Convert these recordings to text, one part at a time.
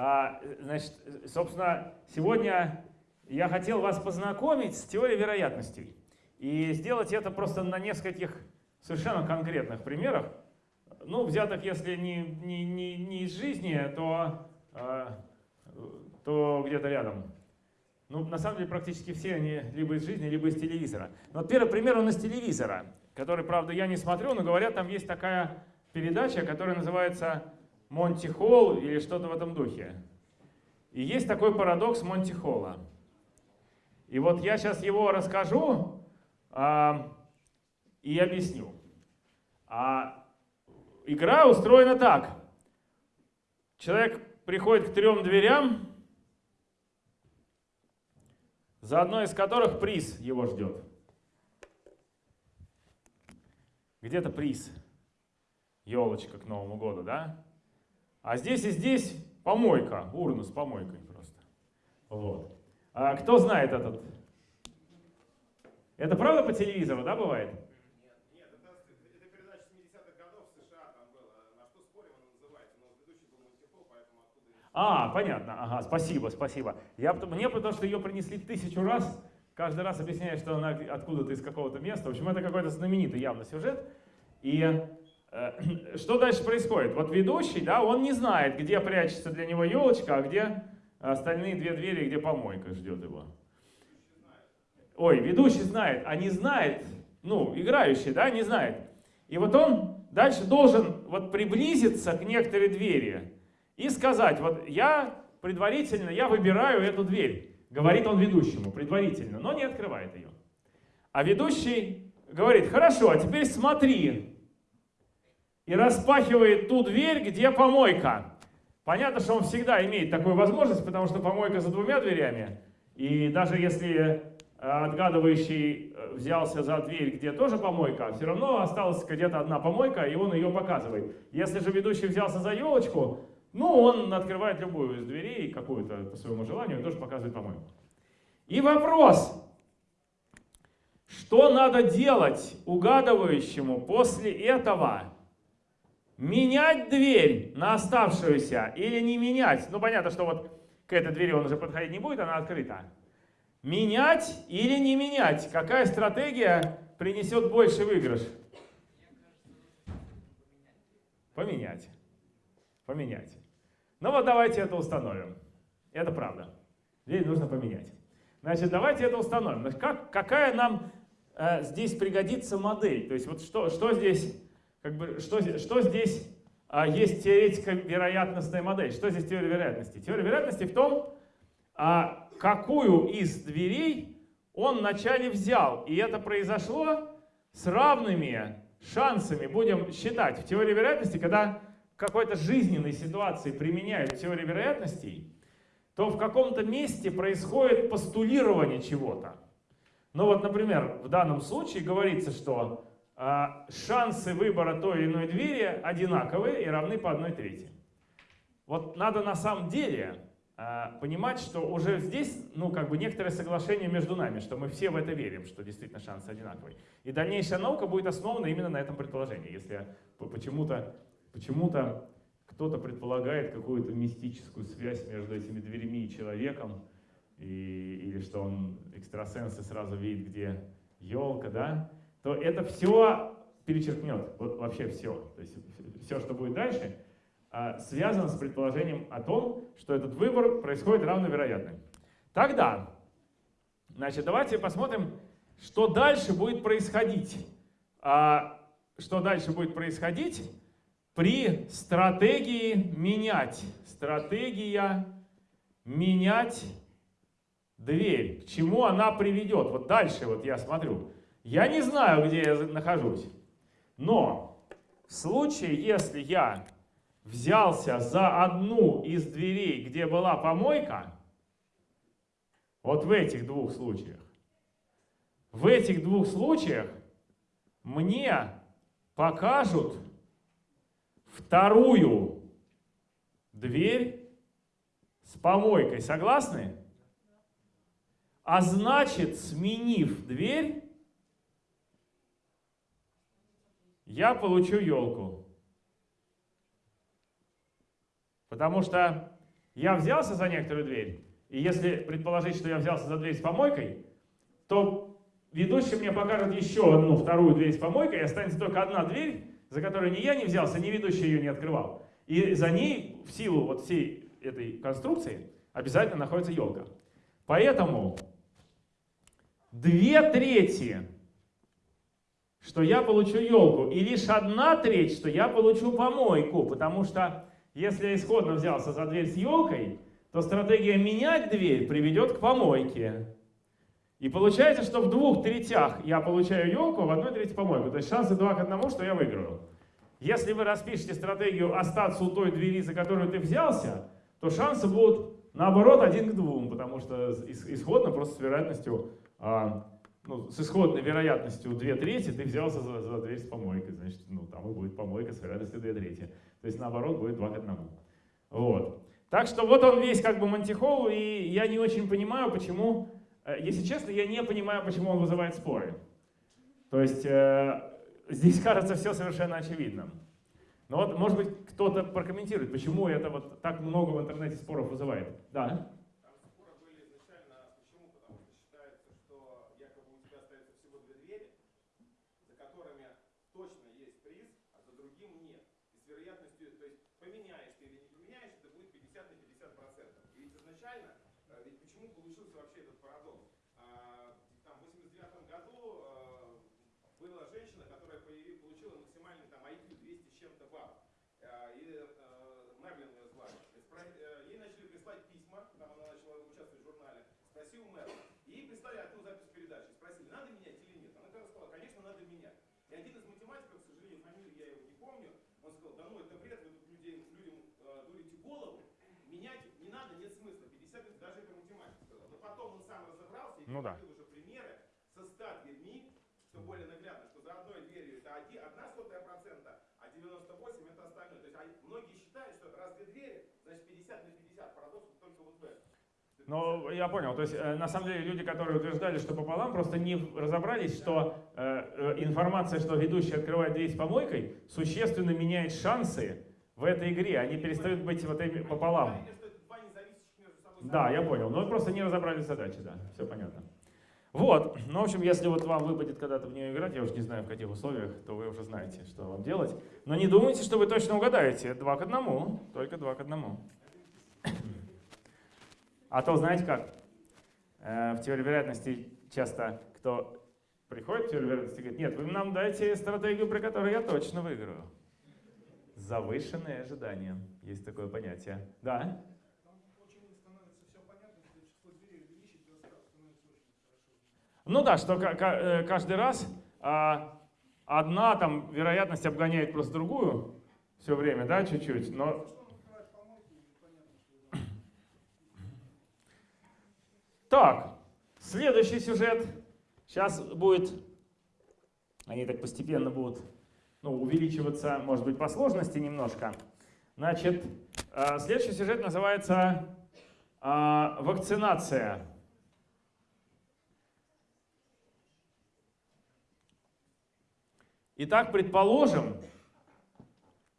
А, значит, собственно, сегодня я хотел вас познакомить с теорией вероятностей. И сделать это просто на нескольких совершенно конкретных примерах. Ну, взятых, если не, не, не, не из жизни, то, э, то где-то рядом. Ну, на самом деле, практически все они либо из жизни, либо из телевизора. Но первый пример, он из телевизора, который, правда, я не смотрю, но говорят, там есть такая передача, которая называется «Монти Холл» или что-то в этом духе. И есть такой парадокс Монти Холла. И вот я сейчас его расскажу а, и объясню. А игра устроена так. Человек приходит к трем дверям, за одной из которых приз его ждет. Где-то приз. Елочка к Новому году, да? А здесь и здесь помойка, урна с помойкой просто. Вот. А кто знает этот? Это правда по телевизору, да, бывает? А, понятно, ага, спасибо, спасибо. Я, мне потому что ее принесли тысячу раз, каждый раз объясняют, что она откуда-то из какого-то места. В общем, это какой-то знаменитый явно сюжет. И что дальше происходит? Вот ведущий, да, он не знает, где прячется для него елочка, а где остальные две двери, где помойка ждет его. Ой, ведущий знает, а не знает, ну, играющий, да, не знает. И вот он дальше должен вот приблизиться к некоторой двери, и сказать, вот я предварительно, я выбираю эту дверь, говорит он ведущему предварительно, но не открывает ее. А ведущий говорит, хорошо, а теперь смотри. И распахивает ту дверь, где помойка. Понятно, что он всегда имеет такую возможность, потому что помойка за двумя дверями. И даже если э, отгадывающий э, взялся за дверь, где тоже помойка, все равно осталась где-то одна помойка, и он ее показывает. Если же ведущий взялся за елочку, ну, он открывает любую из дверей, какую-то по своему желанию, и тоже показывает по-моему. И вопрос, что надо делать угадывающему после этого? Менять дверь на оставшуюся или не менять? Ну, понятно, что вот к этой двери он уже подходить не будет, она открыта. Менять или не менять? Какая стратегия принесет больше выигрыш? Поменять. Поменять. Ну вот давайте это установим. Это правда. Дверь нужно поменять. Значит, давайте это установим. Как, какая нам э, здесь пригодится модель? То есть вот что, что здесь, как бы, что, что здесь э, есть теоретико-вероятностная модель? Что здесь теория вероятности? Теория вероятности в том, э, какую из дверей он вначале взял. И это произошло с равными шансами, будем считать. В теории вероятности, когда какой-то жизненной ситуации применяют теорию вероятностей, то в каком-то месте происходит постулирование чего-то. Ну вот, например, в данном случае говорится, что шансы выбора той или иной двери одинаковые и равны по одной трети. Вот надо на самом деле э, понимать, что уже здесь, ну, как бы некоторое соглашение между нами, что мы все в это верим, что действительно шансы одинаковые. И дальнейшая наука будет основана именно на этом предположении. Если почему-то Почему-то кто-то предполагает какую-то мистическую связь между этими дверями и человеком, и, или что он экстрасенс и сразу видит, где елка, да, то это все перечеркнет, вот вообще все. То есть все, что будет дальше, а, связано с предположением о том, что этот выбор происходит равновероятным. Тогда, значит, давайте посмотрим, что дальше будет происходить. А, что дальше будет происходить? при стратегии менять. Стратегия менять дверь. К чему она приведет? Вот дальше вот я смотрю. Я не знаю, где я нахожусь. Но в случае, если я взялся за одну из дверей, где была помойка, вот в этих двух случаях, в этих двух случаях мне покажут вторую дверь с помойкой. Согласны? А значит, сменив дверь, я получу елку. Потому что я взялся за некоторую дверь, и если предположить, что я взялся за дверь с помойкой, то ведущий мне покажет еще одну вторую дверь с помойкой, и останется только одна дверь, за которую ни я не взялся, ни ведущий ее не открывал. И за ней, в силу вот всей этой конструкции, обязательно находится елка. Поэтому две трети, что я получу елку, и лишь одна треть, что я получу помойку, потому что если я исходно взялся за дверь с елкой, то стратегия менять дверь приведет к помойке. И получается, что в двух третях я получаю елку, а в одной трети помойку. То есть шансы 2 к 1, что я выиграю. Если вы распишете стратегию остаться у той двери, за которую ты взялся, то шансы будут наоборот один к двум, потому что исходно просто с вероятностью, а, ну, с исходной вероятностью 2 трети ты взялся за, за дверь с помойкой, значит, ну, там и будет помойка с вероятностью 2 трети. То есть наоборот будет 2 к 1. Вот. Так что вот он весь как бы мантихол, и я не очень понимаю, почему Э, если честно, я не понимаю, почему он вызывает споры. То есть э, здесь кажется все совершенно очевидным. Но вот, может быть, кто-то прокомментирует, почему это вот так много в интернете споров вызывает. Да? вероятностью, то есть поменяешь ты или не поменяешь, это будет 50 на 50 процентов. И ведь изначально Ну да. уже примеры со 100 дверьми, что более наглядно, что за одной дверью это одна сотая процента, а 98 это остальное. То есть они, многие считают, что раз две двери, значит 50 на 50. Парадокс только вот в этом. Ну, я понял. То есть, э, на самом деле, люди, которые утверждали, что пополам, просто не разобрались, что э, э, информация, что ведущий открывает дверь с помойкой, существенно меняет шансы в этой игре. Они перестают быть вот этими пополам. Да, я понял. Но просто не разобрали задачи, да. Все понятно. Вот, ну, в общем, если вот вам выпадет когда-то в нее играть, я уже не знаю, в каких условиях, то вы уже знаете, что вам делать. Но не думайте, что вы точно угадаете. Два к одному, только два к одному. А то, знаете как, э, в теории вероятности часто кто приходит в теорию вероятности и говорит, нет, вы нам дайте стратегию, при которой я точно выиграю. Завышенные ожидания. Есть такое понятие. Да? Ну да, что э, каждый раз а, одна там вероятность обгоняет просто другую все время, да, чуть-чуть, но... Так, следующий сюжет. Сейчас будет, они так постепенно будут ну, увеличиваться, может быть, по сложности немножко. Значит, а, следующий сюжет называется а, «Вакцинация». Итак, предположим,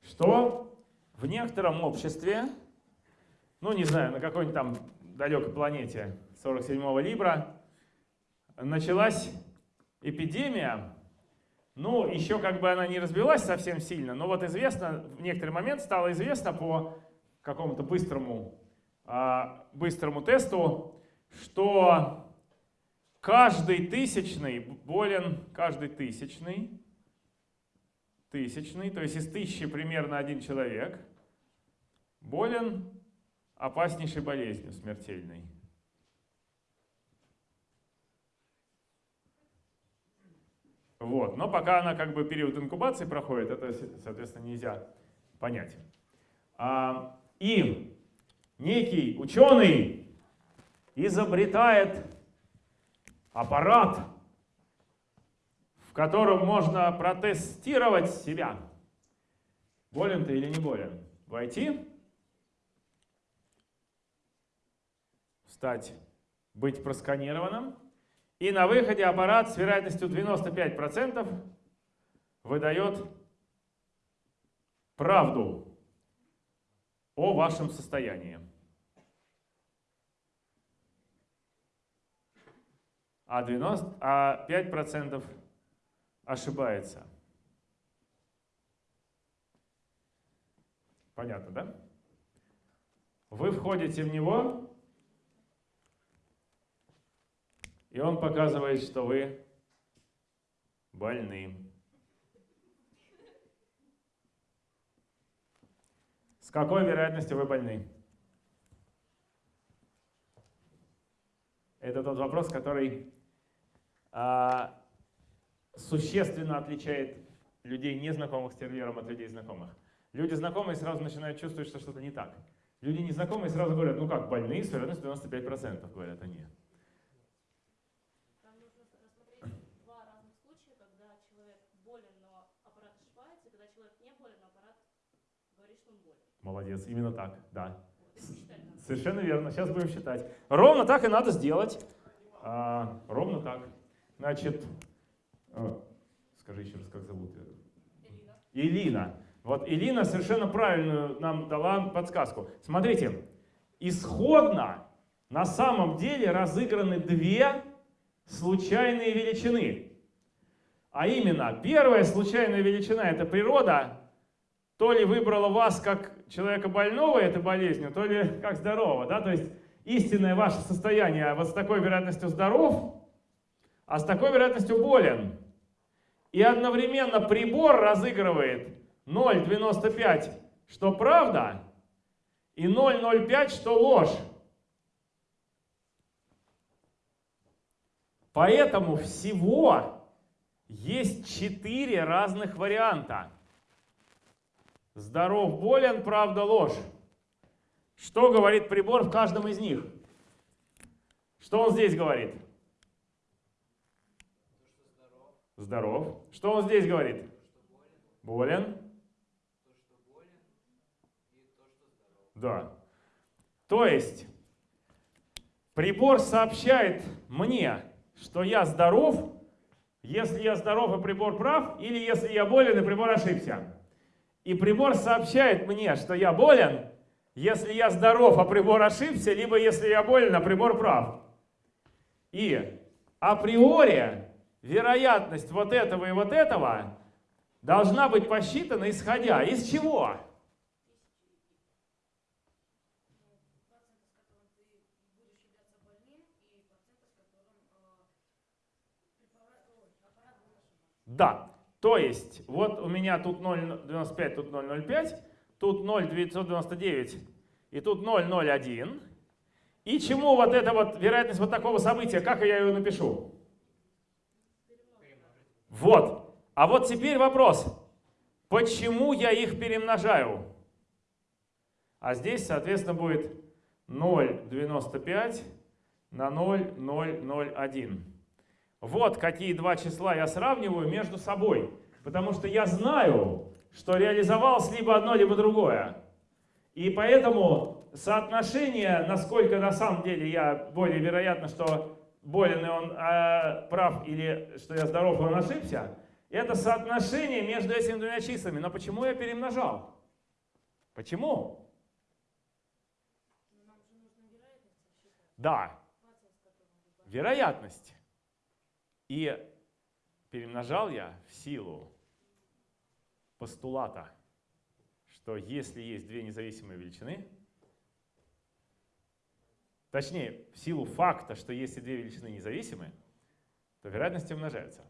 что в некотором обществе, ну не знаю, на какой-нибудь там далекой планете 47-го Либра, началась эпидемия, ну, еще как бы она не разбилась совсем сильно, но вот известно, в некоторый момент стало известно по какому-то быстрому, а, быстрому тесту, что каждый тысячный болен, каждый тысячный тысячный, то есть из тысячи примерно один человек, болен опаснейшей болезнью смертельной. Вот. Но пока она как бы период инкубации проходит, это, соответственно, нельзя понять. А, и некий ученый изобретает аппарат, котором можно протестировать себя. Болен ты или не болен? Войти, стать, быть просканированным, и на выходе аппарат с вероятностью 95% выдает правду о вашем состоянии. А, 90, а 5% ошибается. Понятно, да? Вы входите в него, и он показывает, что вы больны. С какой вероятностью вы больны? Это тот вопрос, который а, существенно отличает людей, незнакомых с тервьером, от людей знакомых. Люди знакомые сразу начинают чувствовать, что что-то не так. Люди незнакомые сразу говорят, ну как, больные с вероятностью 95%, говорят они. Там нужно рассмотреть два разных случая, когда человек болен, но аппарат ошибается, и когда человек не болен, но аппарат говорит, что он болен. Молодец, именно так, да. Вот. Совершенно верно, сейчас будем считать. Ровно так и надо сделать. А, ровно так. Значит, скажи еще раз, как зовут? Элина. Илина. Вот Илина совершенно правильную нам дала подсказку. Смотрите, исходно на самом деле разыграны две случайные величины. А именно, первая случайная величина – это природа, то ли выбрала вас как человека больного этой болезнью, то ли как здорового. Да? То есть истинное ваше состояние вот с такой вероятностью здоров, а с такой вероятностью болен. И одновременно прибор разыгрывает 0,95, что правда, и 0,05, что ложь. Поэтому всего есть четыре разных варианта. Здоров, болен, правда, ложь. Что говорит прибор в каждом из них? Что он здесь говорит? Здоров. Что он здесь говорит? Болен. Да. То есть прибор сообщает мне, что я здоров, если я здоров и прибор прав, или если я болен и прибор ошибся. И прибор сообщает мне, что я болен, если я здоров, а прибор ошибся, либо если я болен, а прибор прав. И априори вероятность вот этого и вот этого должна быть посчитана исходя из чего? Да. То есть, вот у меня тут 0,95, тут 0,05, тут 0,999 и тут 0,01. И чему вот эта вот вероятность вот такого события, как я ее напишу? Вот. А вот теперь вопрос. Почему я их перемножаю? А здесь, соответственно, будет 0,95 на 0,001. Вот какие два числа я сравниваю между собой. Потому что я знаю, что реализовалось либо одно, либо другое. И поэтому соотношение, насколько на самом деле я более вероятно, что болен и он а, прав, или что я здоров и он ошибся, это соотношение между этими двумя числами. Но почему я перемножал? Почему? Да, вероятность. И перемножал я в силу постулата, что если есть две независимые величины, точнее, в силу факта, что если две величины независимы, то вероятности умножаются.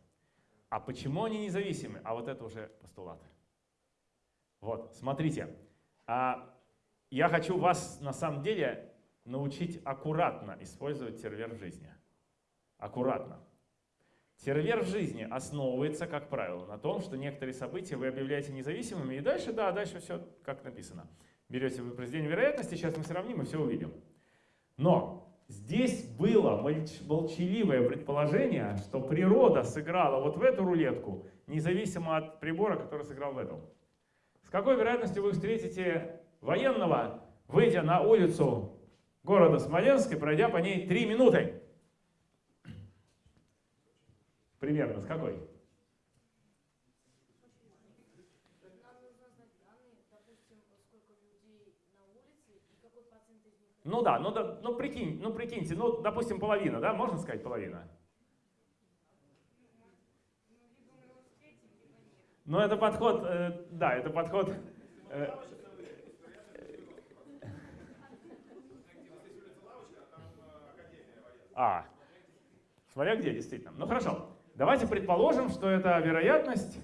А почему они независимы? А вот это уже постулат. Вот, смотрите. А я хочу вас на самом деле научить аккуратно использовать сервер в жизни. Аккуратно. Сервер в жизни основывается, как правило, на том, что некоторые события вы объявляете независимыми, и дальше, да, дальше все как написано. Берете вы произведение вероятности, сейчас мы сравним и все увидим. Но здесь было молч- молчаливое предположение, что природа сыграла вот в эту рулетку, независимо от прибора, который сыграл в эту. С какой вероятностью вы встретите военного, выйдя на улицу города Смоленска и пройдя по ней 3 минуты? Примерно, с какой? Ну да, ну, да, ну, прикинь, ну прикиньте, ну допустим половина, да, можно сказать половина? Но это подход, э, да, это подход... Э, а, смотря где, действительно. Ну хорошо, давайте предположим, что это вероятность,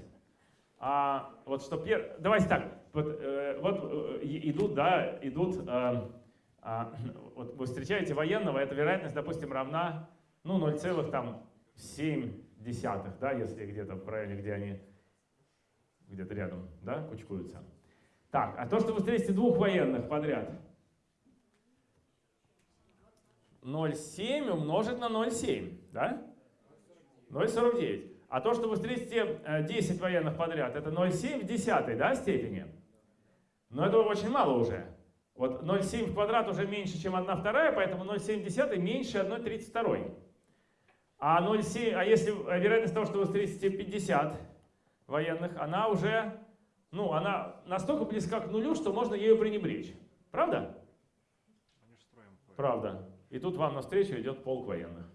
а, вот что пер... Давайте так, вот, э, вот э, идут, да, идут... Э, а, вот вы встречаете военного, эта вероятность, допустим, равна, ну, 0,7 десятых, да, если где-то в районе, где они где-то рядом, да, кучкуются. Так, а то, что вы встретите двух военных подряд, 0,7 умножить на 0,7, да? 0,49. А то, что вы встретите 10 военных подряд, это 0,7 в десятой да, степени. Но это очень мало уже. Вот 0,7 в квадрат уже меньше, чем 1 вторая, поэтому 0,7 в десятой меньше 1,32. А, 0,7, а если а вероятность того, что вы встретите 50 военных, она уже, ну, она настолько близка к нулю, что можно ею пренебречь. Правда? Правда. И тут вам навстречу идет полк военных.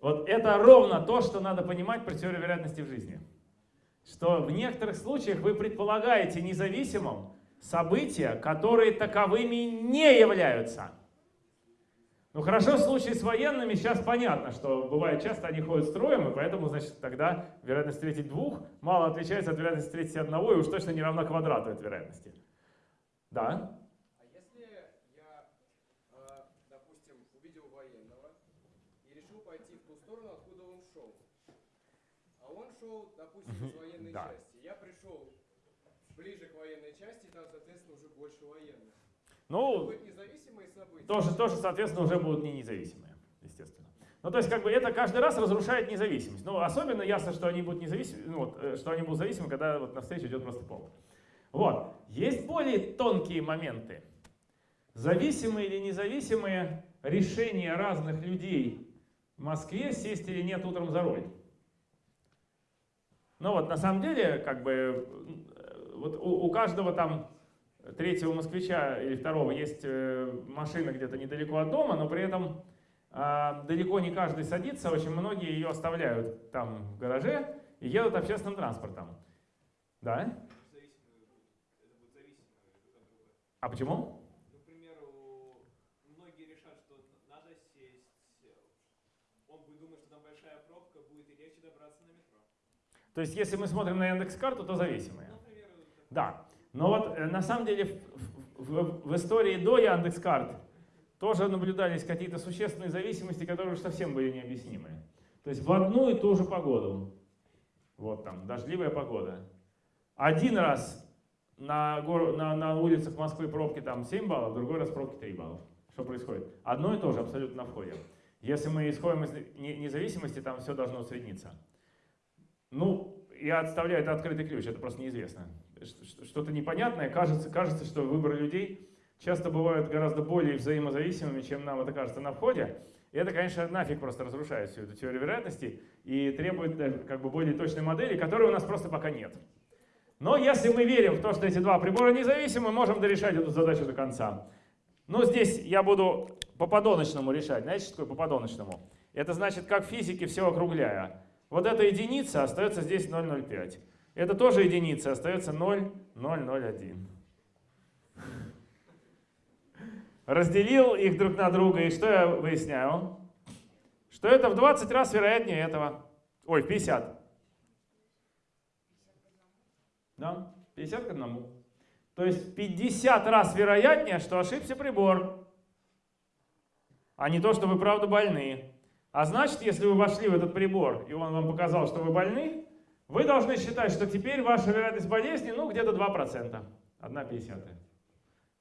Вот это ровно то, что надо понимать про теорию вероятности в жизни. Что в некоторых случаях вы предполагаете независимым события, которые таковыми не являются. Ну хорошо, в случае с военными сейчас понятно, что бывает часто они ходят строем, и поэтому, значит, тогда вероятность встретить двух мало отличается от вероятности встретить одного, и уж точно не равна квадрату этой вероятности. Да? А если я, э, допустим, увидел военного и решил пойти в ту сторону, откуда он шел, а он шел, допустим, из военной Да. части, я пришел ближе к военной части, там, соответственно, уже больше военных. Ну, Будут независимые события? тоже, тоже, соответственно, уже будут не независимые, естественно. Ну, то есть, как бы это каждый раз разрушает независимость. Ну, особенно ясно, что они будут независимы, ну, вот, э, что они будут зависимы, когда вот навстречу идет просто полк. Вот. Есть более тонкие моменты. Зависимые или независимые решения разных людей в Москве сесть или нет утром за руль. Ну вот, на самом деле, как бы, вот у, у каждого там третьего москвича или второго есть э, машина где-то недалеко от дома, но при этом а, далеко не каждый садится, очень многие ее оставляют там в гараже и едут общественным транспортом. Да? А почему? Ну, к примеру, многие решат, что надо сесть, он будет думать, что там большая пробка, будет и легче добраться на метро. То есть, если мы смотрим на Яндекс.Карту, то зависимые. Ну. Да. Но вот э, на самом деле в, в- в истории до Яндекс.Карт тоже наблюдались какие-то существенные зависимости, которые уж совсем были необъяснимы. То есть в одну и ту же погоду, вот там, дождливая погода, один раз на, гор- на, на улицах Москвы пробки там 7 баллов, другой раз пробки 3 баллов. Что происходит? Одно и то же абсолютно на входе. Если мы исходим из не- независимости, там все должно усредниться. Ну, я отставляю это открытый ключ, это просто неизвестно. Что-то непонятное, кажется, кажется, что выборы людей часто бывают гораздо более взаимозависимыми, чем нам это кажется на входе. И это, конечно, нафиг просто разрушает всю эту теорию вероятности и требует э, как бы более точной модели, которой у нас просто пока нет. Но если мы верим в то, что эти два прибора независимы, можем дорешать эту задачу до конца. Ну, здесь я буду по подоночному решать. Знаете, что такое по подоночному? Это значит, как в физике все округляя. Вот эта единица остается здесь 0,05. Это тоже единица, остается 0,001. Разделил их друг на друга, и что я выясняю? Что это в 20 раз вероятнее этого. Ой, 50. Да, 50 к 1. То есть 50 раз вероятнее, что ошибся прибор, а не то, что вы правда больны. А значит, если вы вошли в этот прибор, и он вам показал, что вы больны, вы должны считать, что теперь ваша вероятность болезни, ну, где-то 2%. 1 пятьдесятая.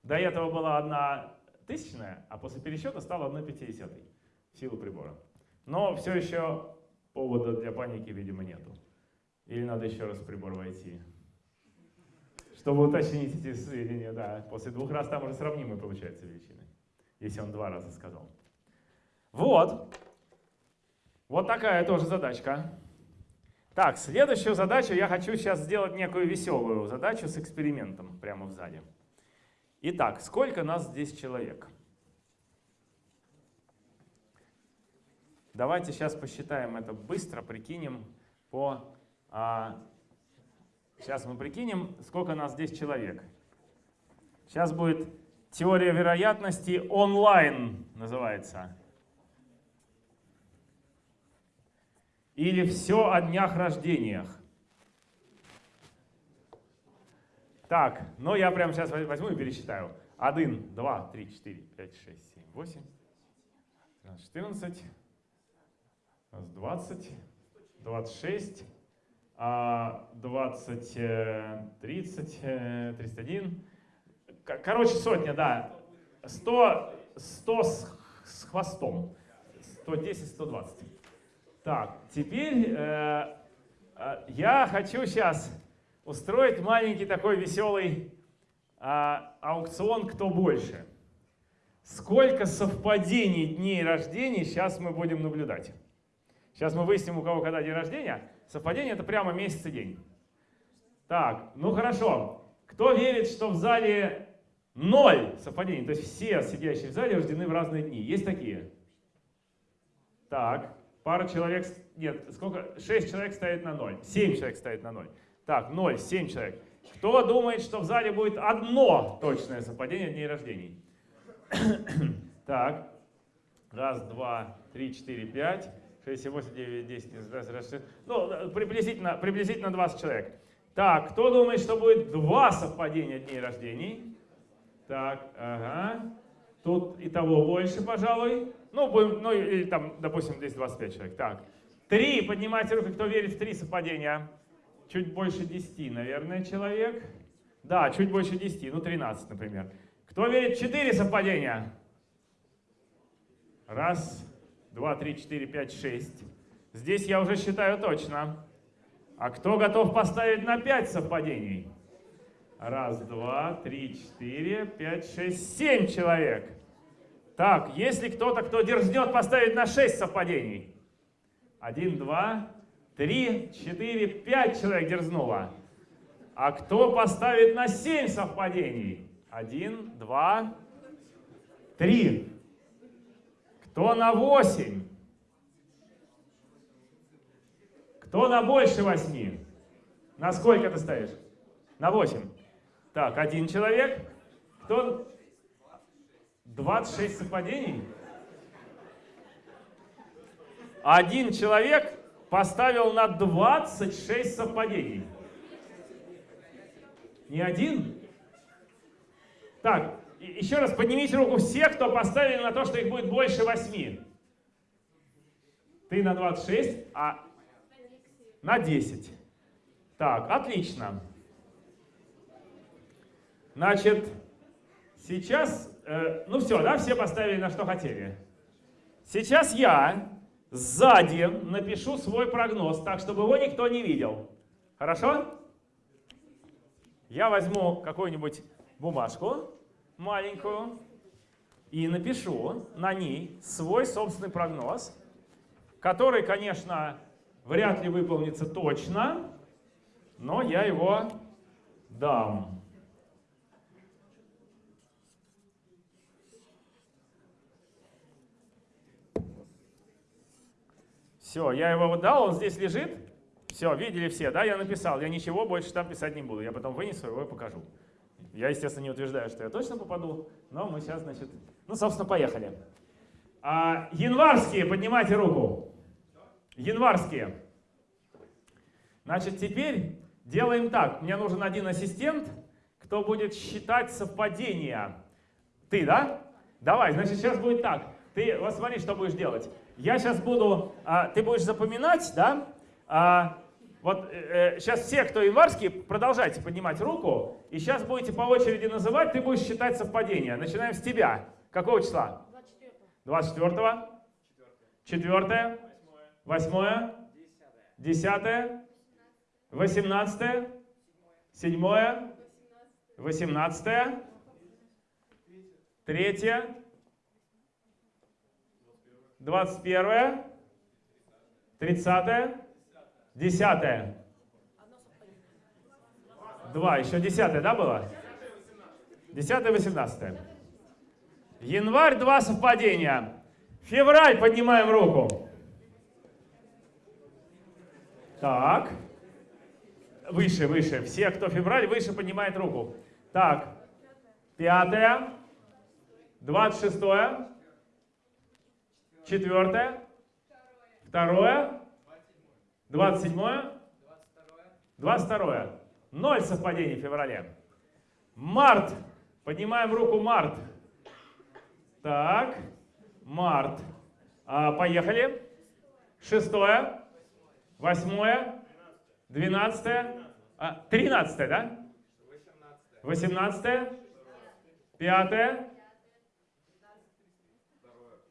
До этого была 1 тысячная, а после пересчета стала 1 пятидесятой силу прибора. Но все еще повода для паники, видимо, нету. Или надо еще раз в прибор войти. Чтобы уточнить эти сведения, да. После двух раз там уже сравнимые получаются величины. Если он два раза сказал. Вот. Вот такая тоже задачка. Так, следующую задачу я хочу сейчас сделать некую веселую задачу с экспериментом прямо в зале. Итак, сколько нас здесь человек? Давайте сейчас посчитаем это быстро, прикинем по А, сейчас мы прикинем, сколько нас здесь человек. Сейчас будет теория вероятности онлайн называется. Или все о днях рождениях. Так, ну я прямо сейчас возьму и пересчитаю. 1, 2, 3, 4, 5, 6, 7, 8, 14, 20, 26, 20, 30, 31. Короче, сотня, да. 100, 100 с, с хвостом. 110, 120. Так, теперь э, э, я хочу сейчас устроить маленький такой веселый э, аукцион «Кто больше?». Сколько совпадений дней рождения сейчас мы будем наблюдать. Сейчас мы выясним, у кого когда день рождения. Совпадение это прямо месяц и день. Так, ну хорошо. Кто верит, что в зале ноль совпадений, то есть все сидящие в зале рождены в разные дни? Есть такие? Так, пара человек, нет, сколько? Шесть человек стоит на ноль, семь человек стоит на ноль. Так, ноль, семь человек. Кто думает, что в зале будет одно точное совпадение дней рождений? так, раз, два, три, четыре, пять, шесть, семь, восемь, девять, десять, одиннадцать, ну, приблизительно, приблизительно 20 человек. Так, кто думает, что будет два совпадения дней рождений? Так, ага. Тут и того больше, пожалуй. Ну, будем, ну или там, допустим, здесь 25 человек. Так, три, поднимайте руку, кто верит в три совпадения. Чуть больше 10, наверное, человек. Да, чуть больше 10, ну 13, например. Кто верит в 4 совпадения? Раз, два, три, четыре, пять, шесть. Здесь я уже считаю точно. А кто готов поставить на 5 совпадений? Раз, два, три, четыре, пять, шесть, семь человек. Так, если кто-то, кто дерзнет поставить на 6 совпадений? Один, два, три, четыре, пять человек дерзнуло. А кто поставит на 7 совпадений? Один, два, три. Кто на восемь? Кто на больше восьми? На сколько ты стоишь? На восемь. Так, один человек. Кто? 26 совпадений? Один человек поставил на 26 совпадений. Не один? Так, еще раз поднимите руку все, кто поставили на то, что их будет больше 8. Ты на 26, а на 10. Так, отлично. Значит, сейчас, э, ну все, да, все поставили на что хотели. Сейчас я сзади напишу свой прогноз, так, чтобы его никто не видел. Хорошо? Я возьму какую-нибудь бумажку маленькую и напишу на ней свой собственный прогноз, который, конечно, вряд ли выполнится точно, но я его дам. Все, я его дал, он здесь лежит. Все, видели все, да, я написал. Я ничего больше там писать не буду. Я потом вынесу его и покажу. Я, естественно, не утверждаю, что я точно попаду, но мы сейчас, значит, ну, собственно, поехали. А, январские, поднимайте руку. Январские. Значит, теперь делаем так. Мне нужен один ассистент, кто будет считать совпадения. Ты, да? Давай, значит, сейчас будет так. Ты, вот смотри, что будешь делать. Я сейчас буду, а, ты будешь запоминать, да? А, вот э, сейчас все, кто январский, продолжайте поднимать руку. И сейчас будете по очереди называть, ты будешь считать совпадения. Начинаем с тебя. Какого числа? 24. 24. 4. 8. 10. 18. 7. 18. 3. 21. 30. Десятое. Два, еще десятое, да, было? Десятое, восемнадцатое. Январь, два совпадения. Февраль, поднимаем руку. Так. Выше, выше. Все, кто февраль, выше поднимает руку. Так. Пятое. Двадцать шестое. Четвертое. Второе. Двадцать седьмое. Двадцать второе. Ноль совпадений в феврале. Март. Поднимаем руку март. Так. Март. А, поехали. Шестое. Восьмое. Двенадцатое. А, тринадцатое, да? Восемнадцатое. Пятое.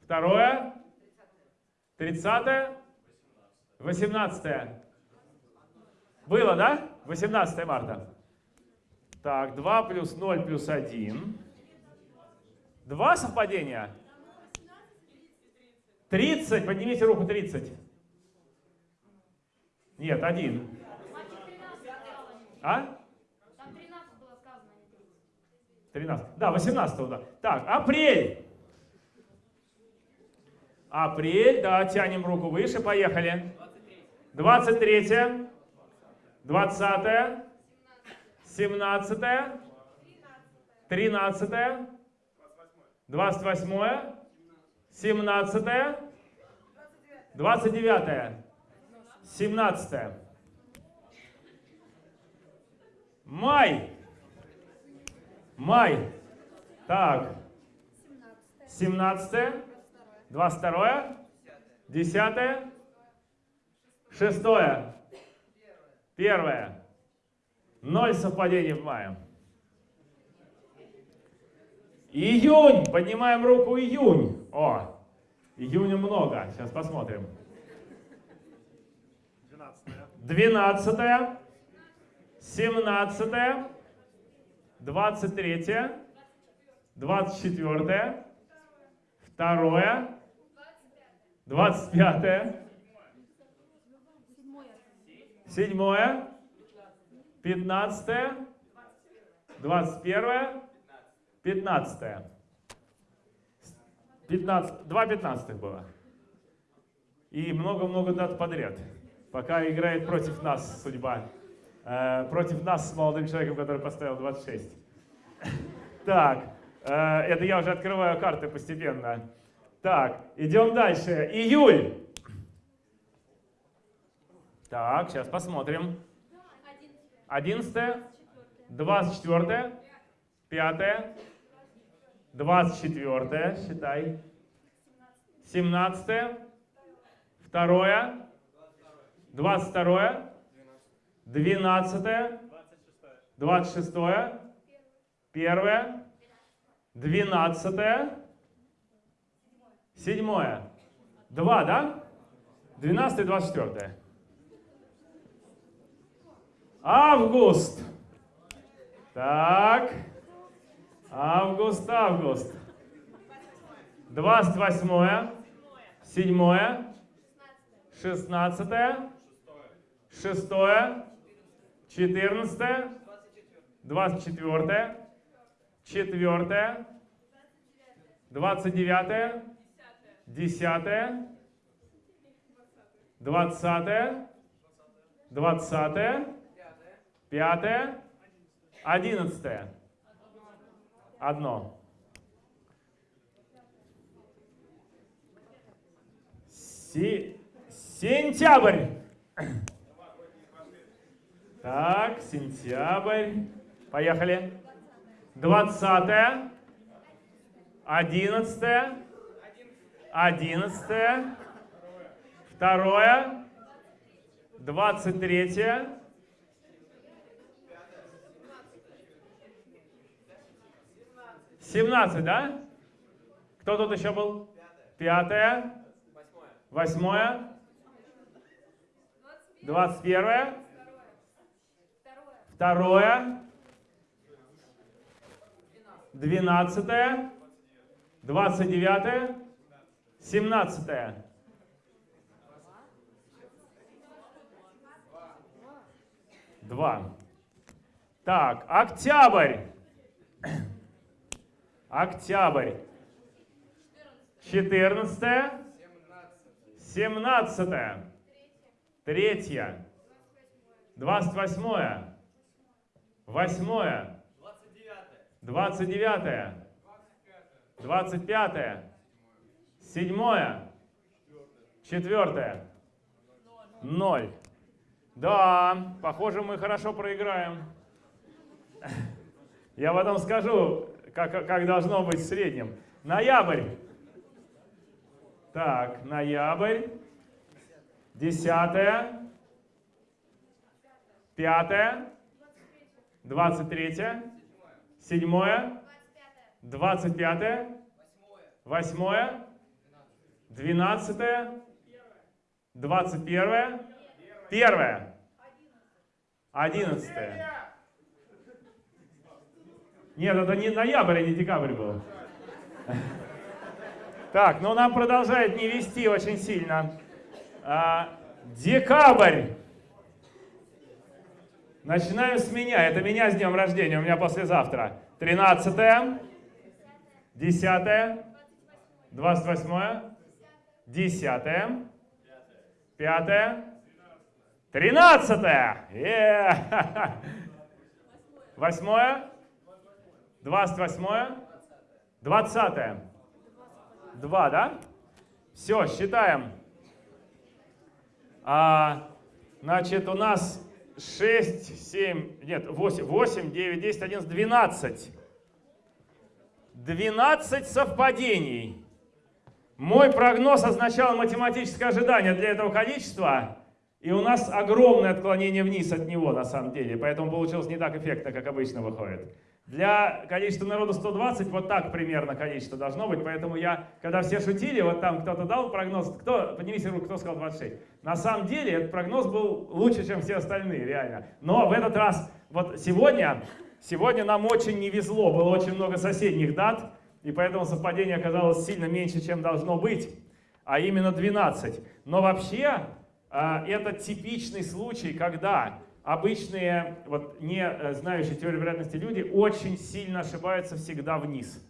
Второе. Тридцатое. Восемнадцатое. Было, да? 18 марта. Так, 2 плюс 0 плюс 1. Два совпадения? 30. Поднимите руку 30. Нет, один. Мальчик 13 сказал, а не 30. А? Там 13 было сказано, а не 30. 13. Да, 18 да. Так, апрель. Апрель, да, тянем руку выше, поехали. 23. 20. 17. 13. 28. 17. 29. 17. Май. Май. Так. 17. 22. 10. 6. Первое. Ноль совпадений в мае. Июнь. Поднимаем руку июнь. О, июня много. Сейчас посмотрим. 12. 17. 23. 24. Второе. 25. Седьмое. Пятнадцатое. Двадцать первое. Пятнадцатое. Пятнадцать. Два пятнадцатых было. И много-много дат подряд. Пока играет против нас судьба. Э, против нас с молодым человеком, который поставил 26. Так, это я уже открываю карты постепенно. Так, идем дальше. Июль. Так, сейчас посмотрим. 11, 24, 5, 24, считай. 17, 2, 22, 12, 26, 1, 12, 7. Два, да? 12 и 24. Август. Так. Август, август. 28, 7, 16, 6, 14, 24, 4, 29, 10, 20, 20, Пятое. Одиннадцатое. Одно. Си... Сентябрь. Так, сентябрь. Поехали. Двадцатое. Одиннадцатое. Одиннадцатое. Второе. Двадцать третье. 17, да? Кто тут еще был? Пятое. Восьмое. Двадцать первое. Второе. Двенадцатое. Двадцать девятое. Семнадцатое. Два. Так, октябрь. Октябрь. 14. 17. Третье. 28. Восьмое. 29. 25. Седьмое. Четвертое. Ноль. Да, похоже, мы хорошо проиграем. Я потом скажу, как, как должно быть в среднем. Ноябрь. Так, ноябрь. Десятое. Пятое. Двадцать третье. Седьмое. Двадцать пятое. Восьмое. Двенадцатое. Двадцать первое. Первое. Одиннадцатое. Нет, это не ноябрь, а не декабрь был. Так, ну нам продолжает не вести очень сильно. А, декабрь. Начинаем с меня. Это меня с днем рождения. У меня послезавтра. 13 10 28 10 5 13 Восьмое. Двадцать восьмое. Двадцатое. Два, да? Все, считаем. А, значит, у нас 6, 7, нет, 8, 8, 9, 10, 11, 12. 12 совпадений. Мой прогноз означал математическое ожидание для этого количества, и у нас огромное отклонение вниз от него на самом деле, поэтому получилось не так эффектно, как обычно выходит. Для количества народу 120 вот так примерно количество должно быть, поэтому я, когда все шутили, вот там кто-то дал прогноз, кто, поднимите руку, кто сказал 26. На самом деле этот прогноз был лучше, чем все остальные, реально. Но в этот раз, вот сегодня, сегодня нам очень не везло, было очень много соседних дат, и поэтому совпадение оказалось сильно меньше, чем должно быть, а именно 12. Но вообще, а, это типичный случай, когда обычные, вот не э, знающие теорию вероятности люди очень сильно ошибаются всегда вниз.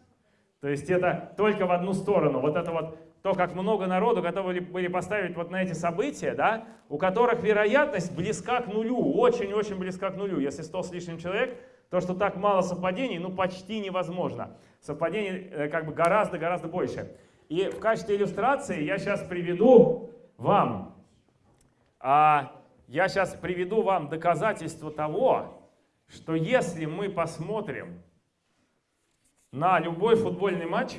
То есть это только в одну сторону. Вот это вот то, как много народу готовы были поставить вот на эти события, да, у которых вероятность близка к нулю, очень-очень близка к нулю. Если 100 с лишним человек, то, что так мало совпадений, ну почти невозможно. Совпадений э, как бы гораздо-гораздо больше. И в качестве иллюстрации я сейчас приведу вам а, я сейчас приведу вам доказательство того, что если мы посмотрим на любой футбольный матч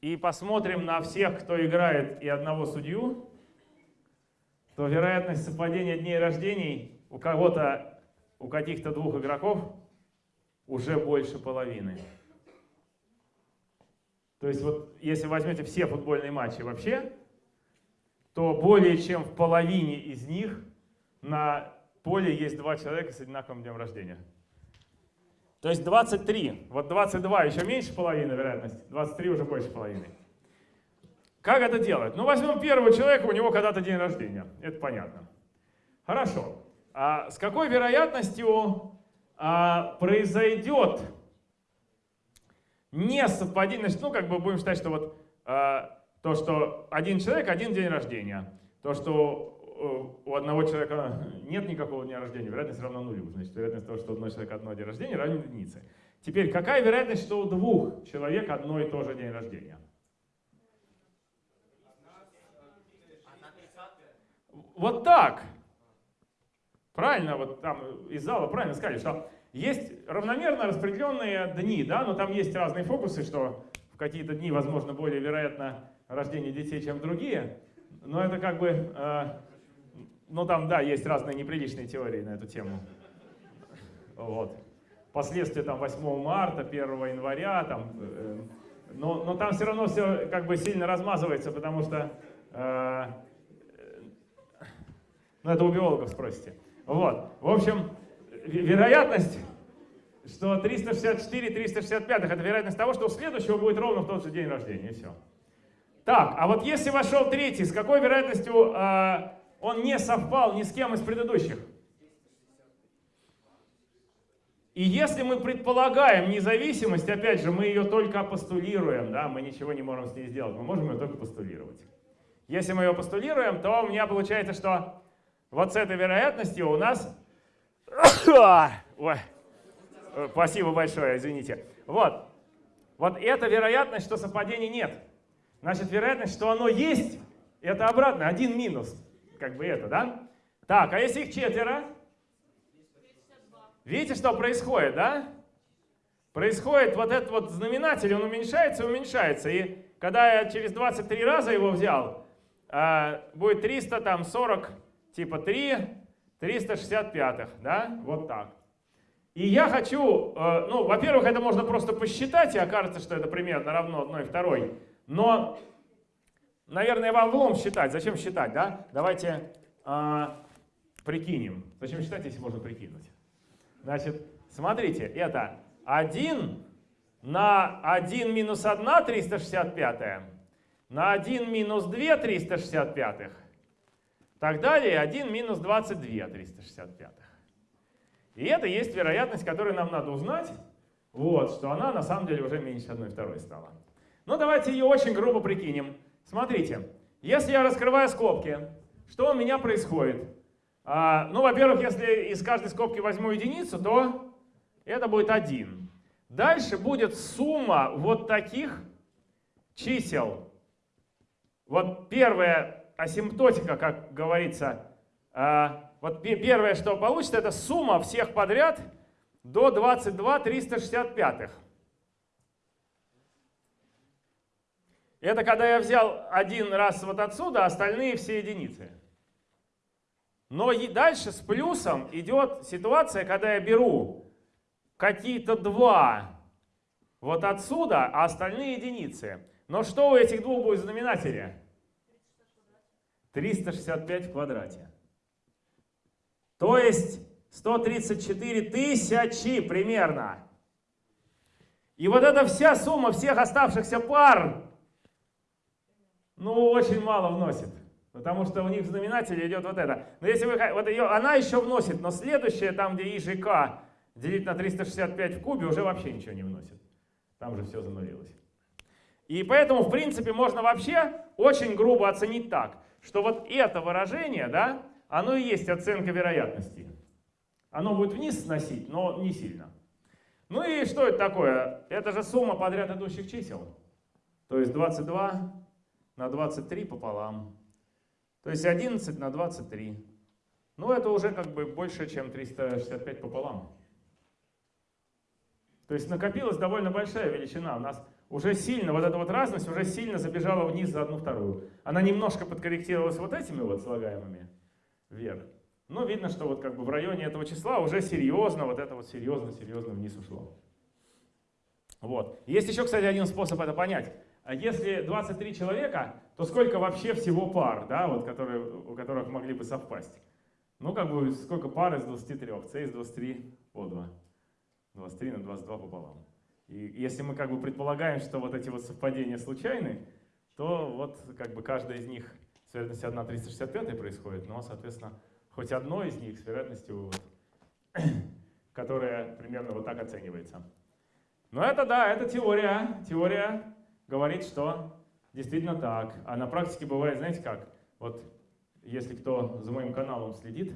и посмотрим на всех, кто играет и одного судью, то вероятность совпадения дней рождений у кого-то, у каких-то двух игроков уже больше половины. То есть вот если возьмете все футбольные матчи вообще, то более чем в половине из них на поле есть два человека с одинаковым днем рождения. То есть 23. Вот 22 еще меньше половины вероятность, 23 уже больше половины. Как это делать? Ну, возьмем первого человека, у него когда-то день рождения. Это понятно. Хорошо. А с какой вероятностью а, произойдет несовпадение? Ну, как бы будем считать, что вот а, то, что один человек, один день рождения. То, что э, у одного человека нет никакого дня рождения, вероятность равна нулю. Значит, вероятность того, что у одного человека одно день рождения, равна единице. Теперь, какая вероятность, что у двух человек одно и то же день рождения? Вот так. Правильно, вот там из зала правильно сказали, что есть равномерно распределенные дни, да, но там есть разные фокусы, что в какие-то дни, возможно, более вероятно рождения детей, чем другие. Но это как бы, э, ну там, да, есть разные неприличные теории на эту тему. Вот. Последствия там 8 марта, 1 января, там, э, но, но там все равно все как бы сильно размазывается, потому что, э, ну это у биологов спросите. Вот, в общем, вероятность, что 364, 365 это вероятность того, что у следующего будет ровно в тот же день рождения, и все. Так, а вот если вошел третий, с какой вероятностью э, он не совпал ни с кем из предыдущих? И если мы предполагаем независимость, опять же, мы ее только постулируем, да, мы ничего не можем с ней сделать, мы можем ее только постулировать. Если мы ее постулируем, то у меня получается, что вот с этой вероятностью у нас... Ой, спасибо большое, извините. Вот. Вот эта вероятность, что совпадений нет. Значит, вероятность, что оно есть, это обратно, один минус. Как бы это, да? Так, а если их четверо? Видите, что происходит, да? Происходит вот этот вот знаменатель, он уменьшается и уменьшается. И когда я через 23 раза его взял, а, будет 300, там 40, типа 3, 365, да? Вот так. И я хочу, э, ну, во-первых, это можно просто посчитать, и окажется, что это примерно равно одной второй. Но, наверное, вам влом считать. Зачем считать, да? Давайте э, прикинем. Зачем считать, если можно прикинуть? Значит, смотрите, это 1 на 1 минус 1 365, на 1 минус 2 365, так далее 1 минус 22 365. И это есть вероятность, которую нам надо узнать, вот, что она на самом деле уже меньше 1 второй стала. Ну давайте ее очень грубо прикинем. Смотрите, если я раскрываю скобки, что у меня происходит? А, ну, во-первых, если из каждой скобки возьму единицу, то это будет 1. Дальше будет сумма вот таких чисел. Вот первая асимптотика, как говорится, а, вот первое, что получится, это сумма всех подряд до 22 365. Это когда я взял один раз вот отсюда, остальные все единицы. Но и дальше с плюсом идет ситуация, когда я беру какие-то два вот отсюда, а остальные единицы. Но что у этих двух будет в знаменателе? 365 в квадрате. То есть 134 тысячи примерно. И вот эта вся сумма всех оставшихся пар, ну, очень мало вносит. Потому что у них в знаменателе идет вот это. Но если вы, вот ее, она еще вносит, но следующее, там где и же k делить на 365 в кубе, уже вообще ничего не вносит. Там же все занулилось. И поэтому, в принципе, можно вообще очень грубо оценить так, что вот это выражение, да, оно и есть оценка вероятности. Оно будет вниз сносить, но не сильно. Ну и что это такое? Это же сумма подряд идущих чисел. То есть 22 на 23 пополам. То есть 11 на 23. Ну это уже как бы больше, чем 365 пополам. То есть накопилась довольно большая величина. У нас уже сильно, вот эта вот разность уже сильно забежала вниз за одну вторую. Она немножко подкорректировалась вот этими вот слагаемыми вверх. Но видно, что вот как бы в районе этого числа уже серьезно, вот это вот серьезно-серьезно вниз ушло. Вот. Есть еще, кстати, один способ это понять. А если 23 человека, то сколько вообще всего пар, да, вот, которые, у которых могли бы совпасть? Ну, как бы, сколько пар из 23? c из 23 по 2. 23 на 22 пополам. И если мы как бы предполагаем, что вот эти вот совпадения случайны, то вот как бы каждая из них с вероятностью 1 365 происходит, но, соответственно, хоть одно из них с вероятностью, вот, которая примерно вот так оценивается. Но это да, это теория. Теория говорит, что действительно так. А на практике бывает, знаете как? Вот если кто за моим каналом следит,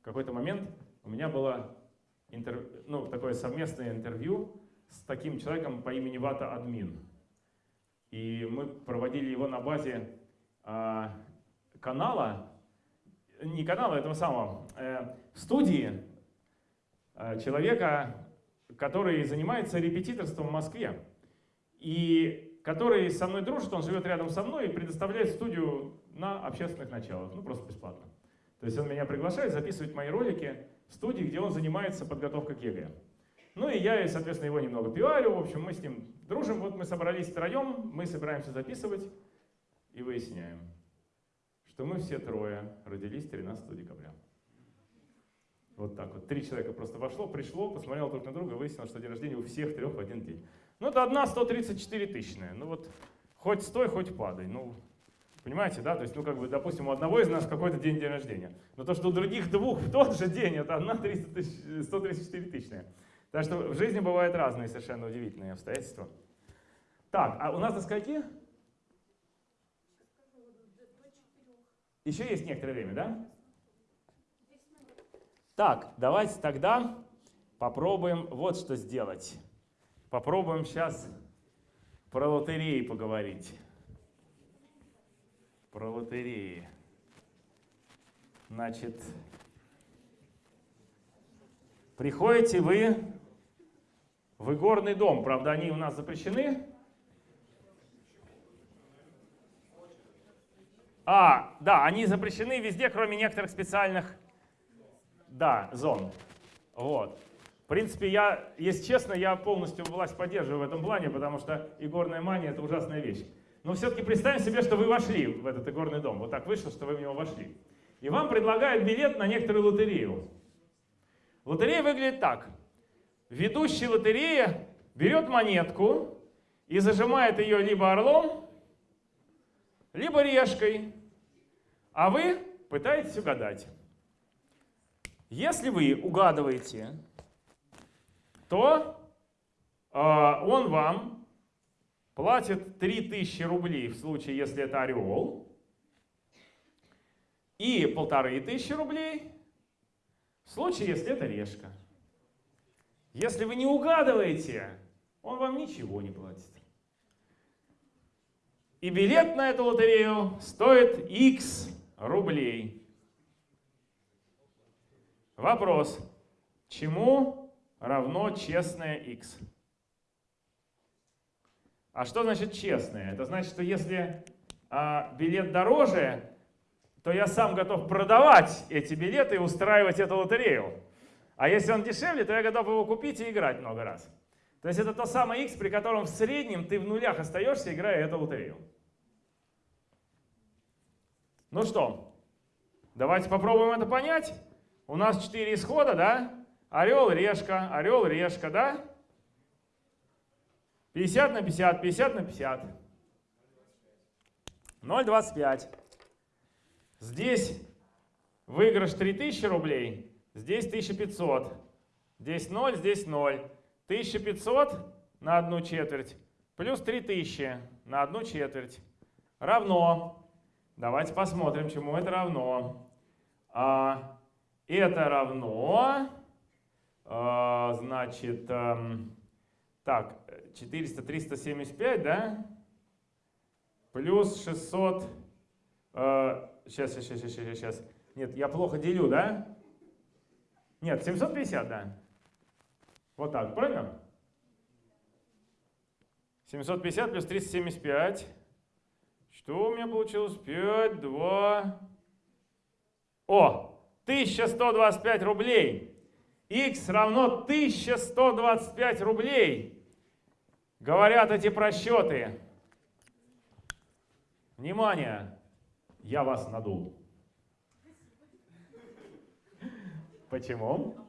в какой-то момент у меня было интер... ну, такое совместное интервью с таким человеком по имени Вата Админ. И мы проводили его на базе а, канала, не канала, этого самого, э, студии э, человека, который занимается репетиторством в Москве. И который со мной дружит, он живет рядом со мной и предоставляет студию на общественных началах, ну просто бесплатно. То есть он меня приглашает записывать мои ролики в студии, где он занимается подготовкой к ЕГЭ. Ну и я, соответственно, его немного пиарю, в общем, мы с ним дружим, вот мы собрались втроем, мы собираемся записывать и выясняем что мы все трое родились 13 декабря. Вот так вот. Три человека просто вошло, пришло, посмотрело друг на друга, выяснилось, что день рождения у всех трех в один день. Ну, это одна 134 тысячная. Ну вот, хоть стой, хоть падай. Ну, понимаете, да? То есть, ну, как бы, допустим, у одного из нас какой-то день день рождения. Но то, что у других двух в тот же день, это одна 300 тысяч, 134 тысячная. Так что в жизни бывают разные совершенно удивительные обстоятельства. Так, а у нас до скольки? Еще есть некоторое время, да? Так, давайте тогда попробуем вот что сделать. Попробуем сейчас про лотереи поговорить. Про лотереи. Значит, приходите вы в игорный дом. Правда, они у нас запрещены. А, да, они запрещены везде, кроме некоторых специальных, да, зон. Вот. В принципе, я, если честно, я полностью власть поддерживаю в этом плане, потому что игорная мания — это ужасная вещь. Но все-таки представим себе, что вы вошли в этот игорный дом. Вот так вышло, что вы в него вошли. И вам предлагают билет на некоторую лотерею. Лотерея выглядит так. Ведущий лотереи берет монетку и зажимает ее либо орлом, либо решкой, а вы пытаетесь угадать. Если вы угадываете, то э, он вам платит 3000 рублей в случае, если это орел, и полторы тысячи рублей в случае, если это решка. Если вы не угадываете, он вам ничего не платит. И билет на эту лотерею стоит X рублей. Вопрос. Чему равно честное X? А что значит честное? Это значит, что если а, билет дороже, то я сам готов продавать эти билеты и устраивать эту лотерею. А если он дешевле, то я готов его купить и играть много раз. То есть это то самое x, при котором в среднем ты в нулях остаешься, играя эту лотерею. Ну что, давайте попробуем это понять. У нас 4 исхода, да? Орел, решка, орел, решка, да? 50 на 50, 50 на 50. 0,25. Здесь выигрыш 3000 рублей, здесь 1500. Здесь 0, здесь 0. 1500 на одну четверть плюс 3000 на одну четверть равно. Давайте посмотрим, чему это равно. А, это равно, значит, а, так, 400, 375, да? Плюс 600, а, сейчас, сейчас, сейчас, сейчас, сейчас. Нет, я плохо делю, да? Нет, 750, да. Вот так, правильно? 750 плюс 375. Что у меня получилось? 5, 2... О! 1125 рублей. X равно 1125 рублей. Говорят эти просчеты. Внимание! Я вас надул. Почему? А?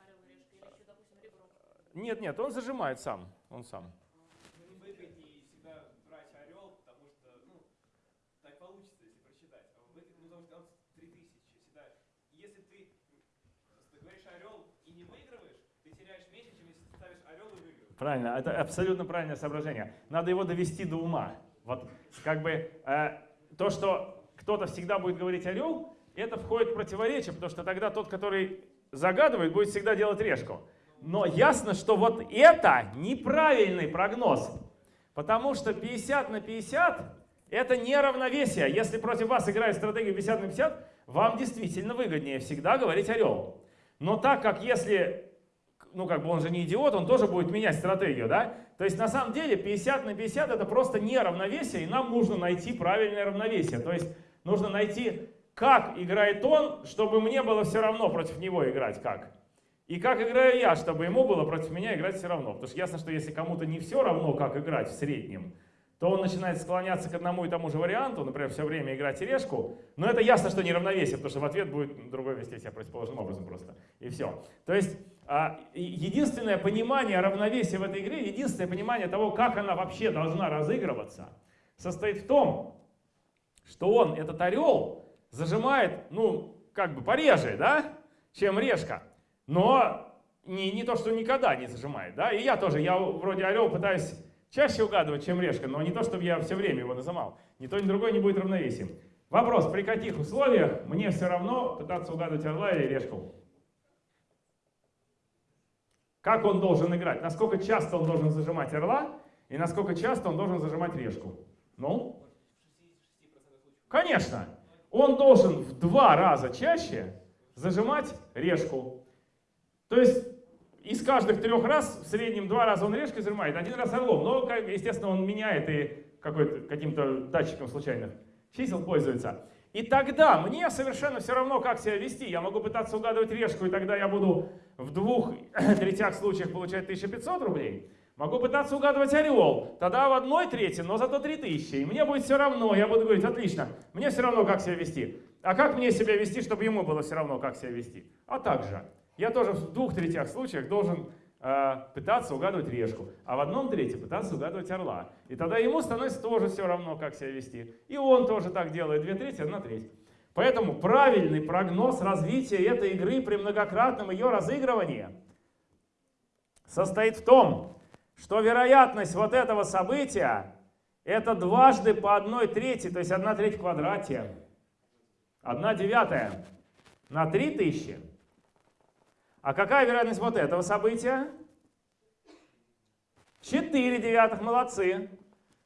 А ребро? Нет, нет, он зажимает сам. Он сам. Ну, выгоднее всегда брать орел, потому что, ну, так получится, если просчитать. А в этой, ну, потому что он 3000 всегда. Если ты, ты говоришь орел и не выигрываешь, ты теряешь меньше, чем если ты ставишь орел и выигрываешь. Правильно, это абсолютно правильное соображение. Надо его довести до ума. Вот как бы э, то, что кто-то всегда будет говорить орел, это входит в противоречие, потому что тогда тот, который загадывает, будет всегда делать решку. Но ясно, что вот это неправильный прогноз, потому что 50 на 50 это не равновесие. Если против вас играет стратегию 50 на 50, вам действительно выгоднее всегда говорить орел. Но так как если, ну как бы он же не идиот, он тоже будет менять стратегию, да? То есть на самом деле 50 на 50 это просто не равновесие, и нам нужно найти правильное равновесие. То есть нужно найти, как играет он, чтобы мне было все равно против него играть как. И как играю я, чтобы ему было против меня играть все равно. Потому что ясно, что если кому-то не все равно, как играть в среднем, то он начинает склоняться к одному и тому же варианту, например, все время играть решку, но это ясно, что не равновесие, потому что в ответ будет другой вести себя противоположным образом просто, и все. То есть единственное понимание равновесия в этой игре, единственное понимание того, как она вообще должна разыгрываться, состоит в том, что он, этот орел, зажимает, ну, как бы пореже, да, чем решка. Но не, не то, что никогда не зажимает, да. И я тоже, я вроде орел пытаюсь чаще угадывать, чем решка, но не то, чтобы я все время его нажимал. Ни то, ни другое не будет равновесием. Вопрос, при каких условиях мне все равно пытаться угадывать орла или решку? Как он должен играть? Насколько часто он должен зажимать орла и насколько часто он должен зажимать решку? Ну? Конечно. Он должен в два раза чаще зажимать решку. То есть из каждых трех раз, в среднем два раза он решкой зажимает, один раз орлом. Но, естественно, он меняет и каким-то датчиком случайных чисел пользуется. И тогда мне совершенно все равно, как себя вести. Я могу пытаться угадывать решку, и тогда я буду в двух третях случаях получать 1500 рублей. Могу пытаться угадывать орел, тогда в одной трети, но зато 3000. И мне будет все равно, я буду говорить, отлично, мне все равно, как себя вести. А как мне себя вести, чтобы ему было все равно, как себя вести? А также, я тоже в двух третях случаях должен пытаться угадывать решку, а в одном третьем пытаться угадывать орла. И тогда ему становится тоже все равно, как себя вести. И он тоже так делает, две трети, одна треть. Поэтому правильный прогноз развития этой игры при многократном ее разыгрывании состоит в том, что вероятность вот этого события это дважды по одной трети, то есть одна треть в квадрате. одна девятая на 3000 а какая вероятность вот этого события? 4 девятых, молодцы.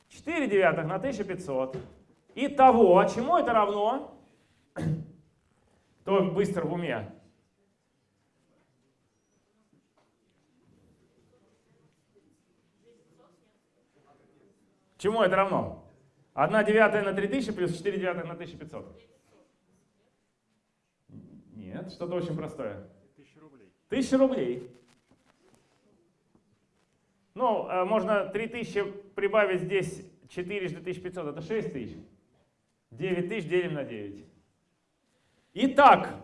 4 девятых на 1500. Итого, чему это равно? Кто быстро в уме? Чему это равно? 1 девятая на 3000 плюс 4 девятых на 1500. Нет, что-то очень простое. Тысяча рублей. Ну, э, можно 3000 прибавить здесь 4 жды 1500, это 6 тысяч. 9 тысяч делим на 9. Итак,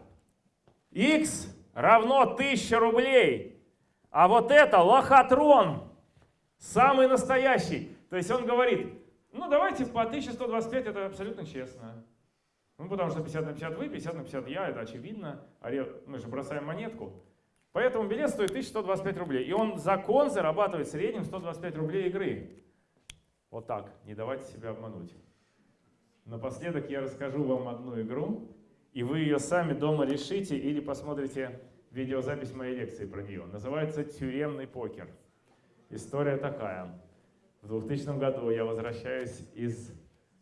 x равно 1000 рублей. А вот это лохотрон, самый настоящий. То есть он говорит, ну давайте по 1125, это абсолютно честно. Ну потому что 50 на 50 вы, 50 на 50 я, это очевидно. Мы же бросаем монетку. Поэтому билет стоит 1125 рублей. И он закон зарабатывает в среднем 125 рублей игры. Вот так, не давайте себя обмануть. Напоследок я расскажу вам одну игру, и вы ее сами дома решите или посмотрите видеозапись моей лекции про нее. Называется «Тюремный покер». История такая. В 2000 году я возвращаюсь из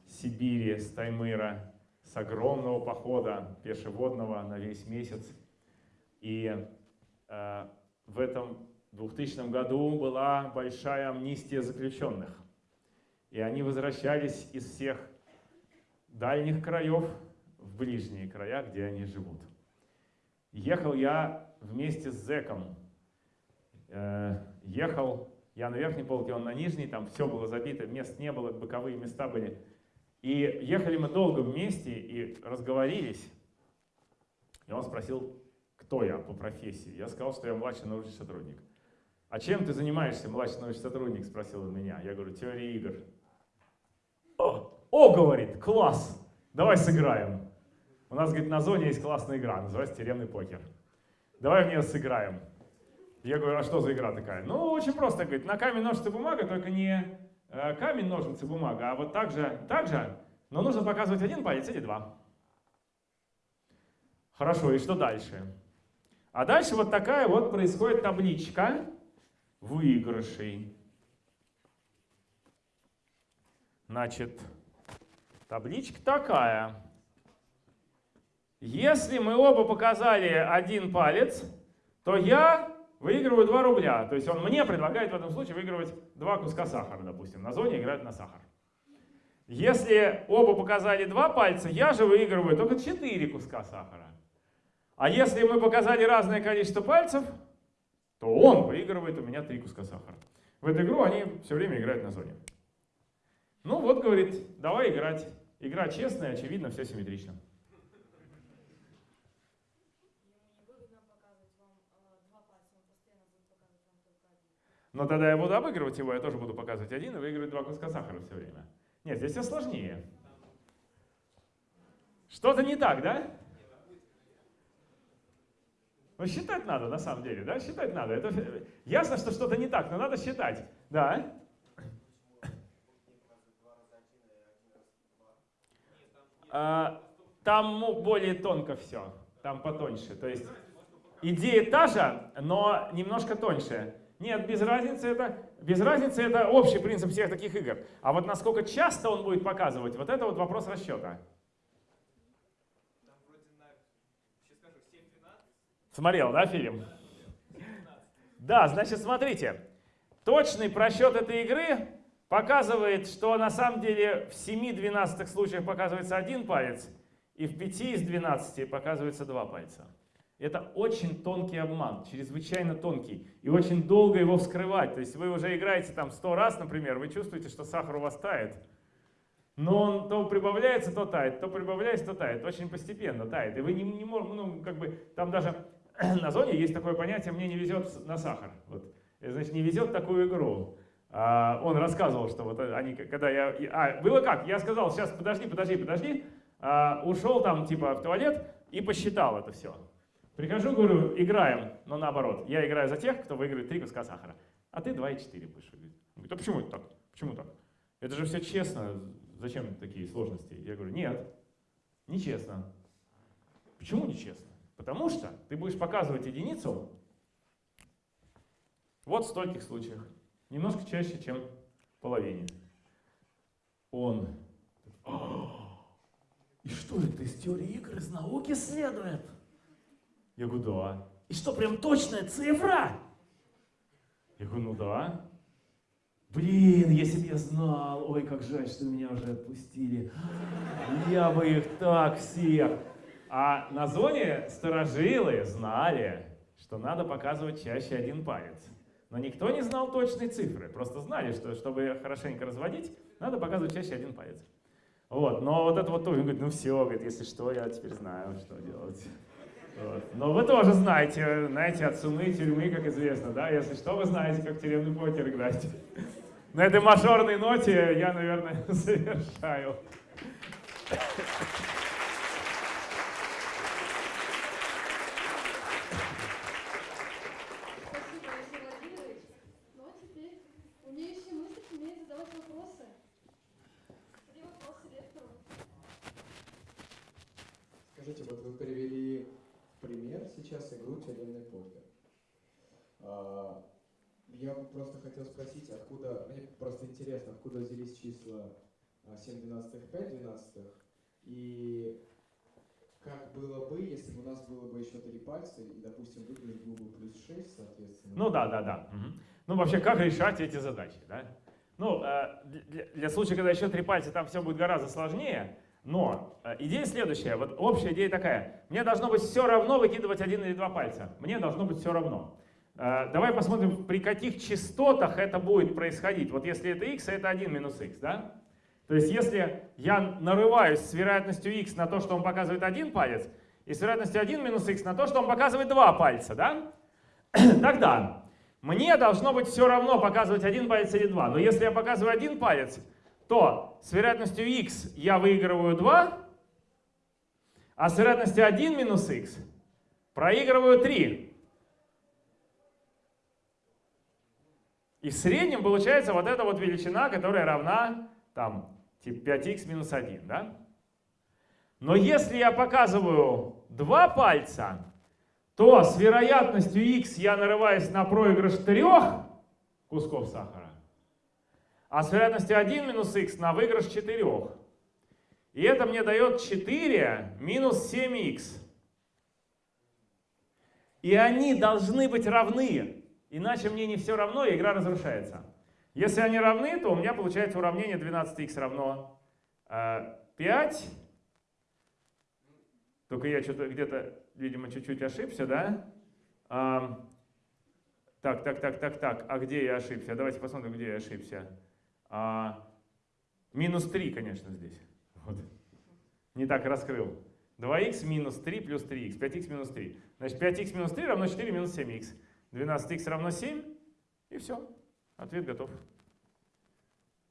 Сибири, с Таймыра, с огромного похода пешеводного на весь месяц. И в этом 2000 году была большая амнистия заключенных. И они возвращались из всех дальних краев в ближние края, где они живут. Ехал я вместе с зэком. Э, ехал я на верхней полке, он на нижней, там все было забито, мест не было, боковые места были. И ехали мы долго вместе и разговорились. И он спросил, кто я по профессии. Я сказал, что я младший научный сотрудник. А чем ты занимаешься, младший научный сотрудник, спросил он меня. Я говорю, теория игр. О, о, говорит, класс, давай сыграем. У нас, говорит, на зоне есть классная игра, называется тюремный покер. Давай в нее сыграем. Я говорю, а что за игра такая? Ну, очень просто, говорит, на камень, ножницы, бумага, только не э, камень, ножницы, бумага, а вот так же, так же, но нужно показывать один палец или два. Хорошо, и что дальше? А дальше вот такая вот происходит табличка выигрышей. Значит, табличка такая. Если мы оба показали один палец, то я выигрываю 2 рубля. То есть он мне предлагает в этом случае выигрывать 2 куска сахара, допустим. На зоне играют на сахар. Если оба показали два пальца, я же выигрываю только 4 куска сахара. А если мы показали разное количество пальцев, то он выигрывает у меня три куска сахара. В эту игру они все время играют на зоне. Ну вот, говорит, давай играть. Игра честная, очевидно, все симметрично. Но тогда я буду обыгрывать его, я тоже буду показывать один и выигрывать два куска сахара все время. Нет, здесь все сложнее. Что-то не так, да? Но считать надо, на самом деле, да, считать надо. Это ясно, что что-то не так, но надо считать, да. А, там более тонко все, там потоньше. То есть идея та же, но немножко тоньше. Нет, без разницы это, без разницы это общий принцип всех таких игр. А вот насколько часто он будет показывать, вот это вот вопрос расчета. Смотрел, да, фильм? Да, значит, смотрите. Точный просчет этой игры показывает, что на самом деле в 7 12 случаях показывается один палец, и в 5 из 12 показывается два пальца. Это очень тонкий обман, чрезвычайно тонкий. И очень долго его вскрывать. То есть вы уже играете там 100 раз, например, вы чувствуете, что сахар у вас тает. Но он то прибавляется, то тает, то прибавляется, то тает. Очень постепенно тает. И вы не, не можете, ну, как бы, там даже на зоне есть такое понятие «мне не везет на сахар». Вот. Значит, не везет такую игру. А, он рассказывал, что вот они, когда я... А, было как? Я сказал, сейчас подожди, подожди, подожди. А, ушел там типа в туалет и посчитал это все. Прихожу, говорю, играем, но наоборот. Я играю за тех, кто выиграет три куска сахара. А ты 2,4 будешь выиграть. Он говорит, а почему это так? Почему так? Это же все честно. Зачем такие сложности? Я говорю, нет, нечестно. Почему нечестно? Потому что ты будешь показывать единицу вот в стольких случаях. Немножко чаще, чем половине. Он. «А, И что это из теории игр из науки следует? Я говорю, да. И что, прям точная цифра? Я говорю, ну да. Блин, если бы я знал, ой, как жаль, что меня уже отпустили. Я бы их так всех. А на зоне сторожилы знали, что надо показывать чаще один палец. Но никто не знал точной цифры. Просто знали, что чтобы хорошенько разводить, надо показывать чаще один палец. Вот. Но вот это вот тоже, говорит, ну все, говорит, если что, я теперь знаю, что делать. Вот. Но вы тоже знаете, знаете, от сумы тюрьмы, как известно, да? Если что, вы знаете, как тюремный покер играть. На этой мажорной ноте я, наверное, завершаю. Спасибо, Алексей Владимирович. Ну а теперь умеющий мыслить умеет задавать вопросы. Три вопроса лектору. Скажите, вот привели пример сейчас игру «Тюремный покер». А, Я просто хотел спросить, откуда, мне просто интересно, откуда взялись числа а, 7 двенадцатых, 5 двенадцатых, и как было бы, если бы у нас было бы еще три пальца, и, допустим, выиграть был бы плюс 6, соответственно. Ну да, да, да. Мгм. Ну вообще, как решать эти задачи, да? Ну, э, для, для случая, когда еще три пальца, там все будет гораздо сложнее. Но э, идея следующая. Вот общая идея такая. Мне должно быть все равно выкидывать один или два пальца. Мне должно быть все равно. Э, Давай посмотрим, при каких частотах это будет происходить. Вот если это x, это 1 минус x, да? То есть если я нарываюсь с вероятностью x на то, что он показывает один палец, и с вероятностью 1 минус x на то, что он показывает два пальца, да? Тогда мне должно быть все равно показывать один палец или два. Но если я показываю один палец, то с вероятностью x я выигрываю 2, а с вероятностью 1 минус x проигрываю 3. И в среднем получается вот эта вот величина, которая равна там типа 5х минус 1, да? Но если я показываю два пальца, то с вероятностью x я нарываюсь на проигрыш трех кусков сахара, а с вероятностью 1 минус x на выигрыш 4. И это мне дает 4 минус 7х. И они должны быть равны, иначе мне не все равно, и игра разрушается. Если они равны, то у меня получается уравнение 12х равно э, 5. Только я что-то где-то, видимо, чуть-чуть ошибся, да? Так, так, так, так, так. А где я ошибся? Давайте посмотрим, где я ошибся. А, минус 3, конечно, здесь. Вот. Не так раскрыл. 2х минус 3 плюс 3х. 5х минус 3. Значит, 5х минус 3 равно 4 минус 7х. 12х равно 7. И все. Ответ готов.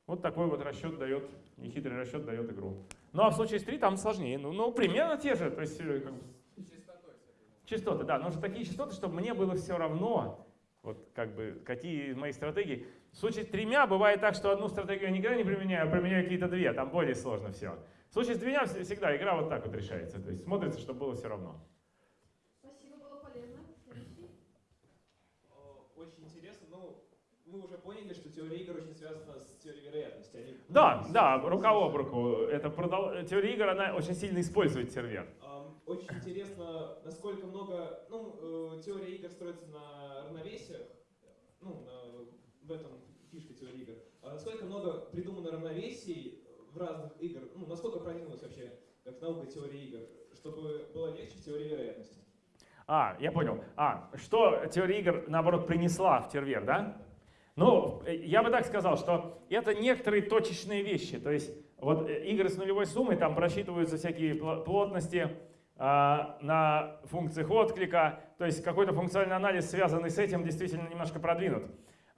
Вот такой вот расчет дает, нехитрый расчет дает игру. Ну а в случае с 3 там сложнее. Ну, ну примерно те же. То есть, э, как Частотой, частоты, да. Нужны такие частоты, чтобы мне было все равно, вот как бы, какие из моих стратегий. В случае с тремя бывает так, что одну стратегию я никогда не применяю, а применяю какие-то две. Там более сложно все. В случае с двумя вс- всегда игра вот так вот решается. То есть смотрится, чтобы было все равно. Спасибо, было полезно. Очень интересно, ну, мы уже поняли, что теория игр очень связана с теорией вероятности. Они, Да, да, рука об руку. Это продол- теория игр, она очень сильно использует сервер. Очень интересно, насколько много, ну, э, теория игр строится на равновесиях, ну, на- в этом фишка теории игр. А насколько много придумано равновесий в разных игр, ну, насколько продвинулась вообще как наука теории игр, чтобы было легче в теории вероятности. А, я понял. А, что теория игр, наоборот, принесла в сервер, да? Ну, э, я бы так сказал, что это некоторые точечные вещи. То есть вот э, игры с нулевой суммой, там просчитываются всякие пл- плотности а, на функциях отклика. То есть какой-то функциональный анализ, связанный с этим, действительно немножко продвинут.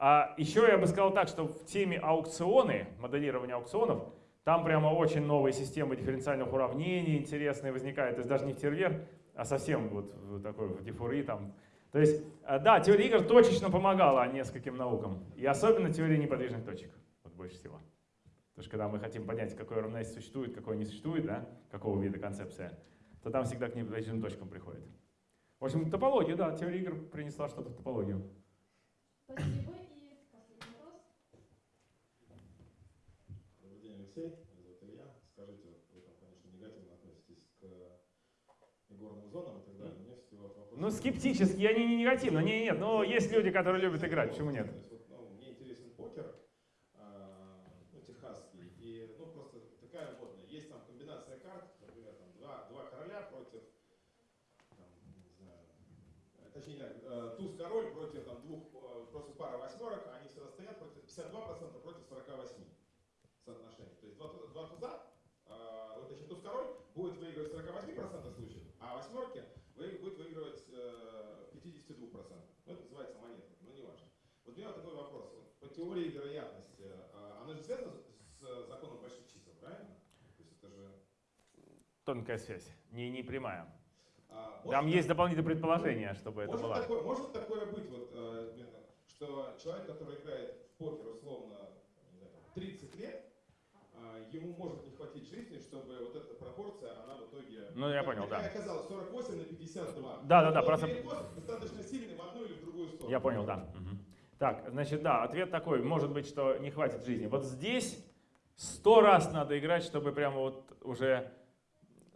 А еще я бы сказал так, что в теме аукционы, моделирования аукционов, там прямо очень новые системы дифференциальных уравнений интересные возникают. То есть даже не в сервер, а совсем вот такой в дифуры там. То есть, э, да, теория игр точечно помогала нескольким наукам. И особенно теория неподвижных точек. Вот больше всего. Потому что когда мы хотим понять, какое равновесие существует, какое не существует, да, какого вида концепция, то там всегда к неподвижным точкам приходит. В общем, топология, да, теория игр принесла что-то в топологию. Спасибо. И последний вопрос. Добрый день, Алексей. Меня зовут Илья. Скажите, вот вы там, конечно, негативно относитесь к игорным зонам и так далее. все-таки вот вопрос. Ну, скептически, они не негативно, не, нет, но есть люди, которые любят играть, почему нет? То есть, вот, ну, мне интересен покер, а, ну, техасский, и, ну, просто такая модная. Есть там комбинация карт, например, там два, два короля против, там, не знаю, э, точнее, э, туз-король против там двух, э, против пары восьмерок, а они всегда стоят против 52% против 48 соотношений. То есть два, туза- два туза, э, вот точнее туз-король будет выигрывать в 48% случаев, а восьмерки вы- будет выигрывать э, в 52%. Ну, это называется монета, но не важно. Вот у меня вот такой вопрос. Вот по теории вероятности, э, она же связана с законом больших чисел, правильно? То есть это же... Тонкая связь, не, не прямая. а, Там есть дополнительные предположения, чтобы это было. такое, может такое быть, вот, э, что человек, который играет в покер условно не знаю, 30 лет, э, ему может не хватить жизни, чтобы вот эта пропорция, она в итоге... Ну, я понял, да. какая оказалась 48 на 52. Да, да, да, просто- перекос достаточно сильный в одну или в другую сторону. Я понял, да. Мгм. Так, значит, да, ответ такой, может быть, что не хватит жизни. Вот здесь сто раз надо играть, чтобы прямо вот уже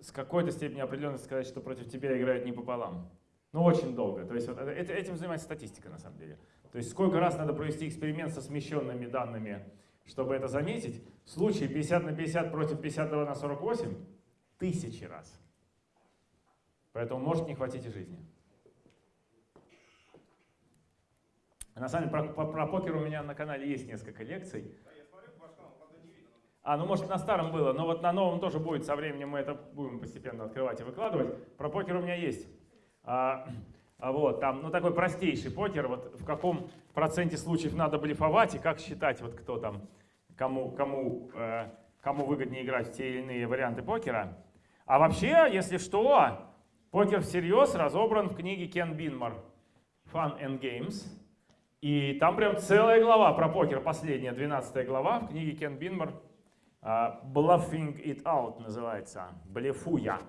с какой-то степени определенности сказать, что против тебя играют не пополам. Ну, очень долго. То есть вот этим занимается статистика, на самом деле. То есть сколько раз надо провести эксперимент со смещенными данными, чтобы это заметить. В случае 50 на 50 против 52 на 48 – тысячи раз. Поэтому может не хватить и жизни. На самом деле, про, про- покер у меня на канале есть несколько лекций. А, ну может на старом было, но вот на новом тоже будет, со временем мы это будем постепенно открывать и выкладывать. Про покер у меня есть. А, а вот, там, ну такой простейший покер, вот в каком проценте случаев надо блефовать и как считать, вот кто там, кому, кому, э, кому выгоднее играть в те или иные варианты покера. А вообще, если что, покер всерьез разобран в книге Кен Бинмар «Fun and Games». И там прям целая глава про покер, последняя, 12 глава в книге Кен Бинмар а, Bluffing it out называется, блефуя.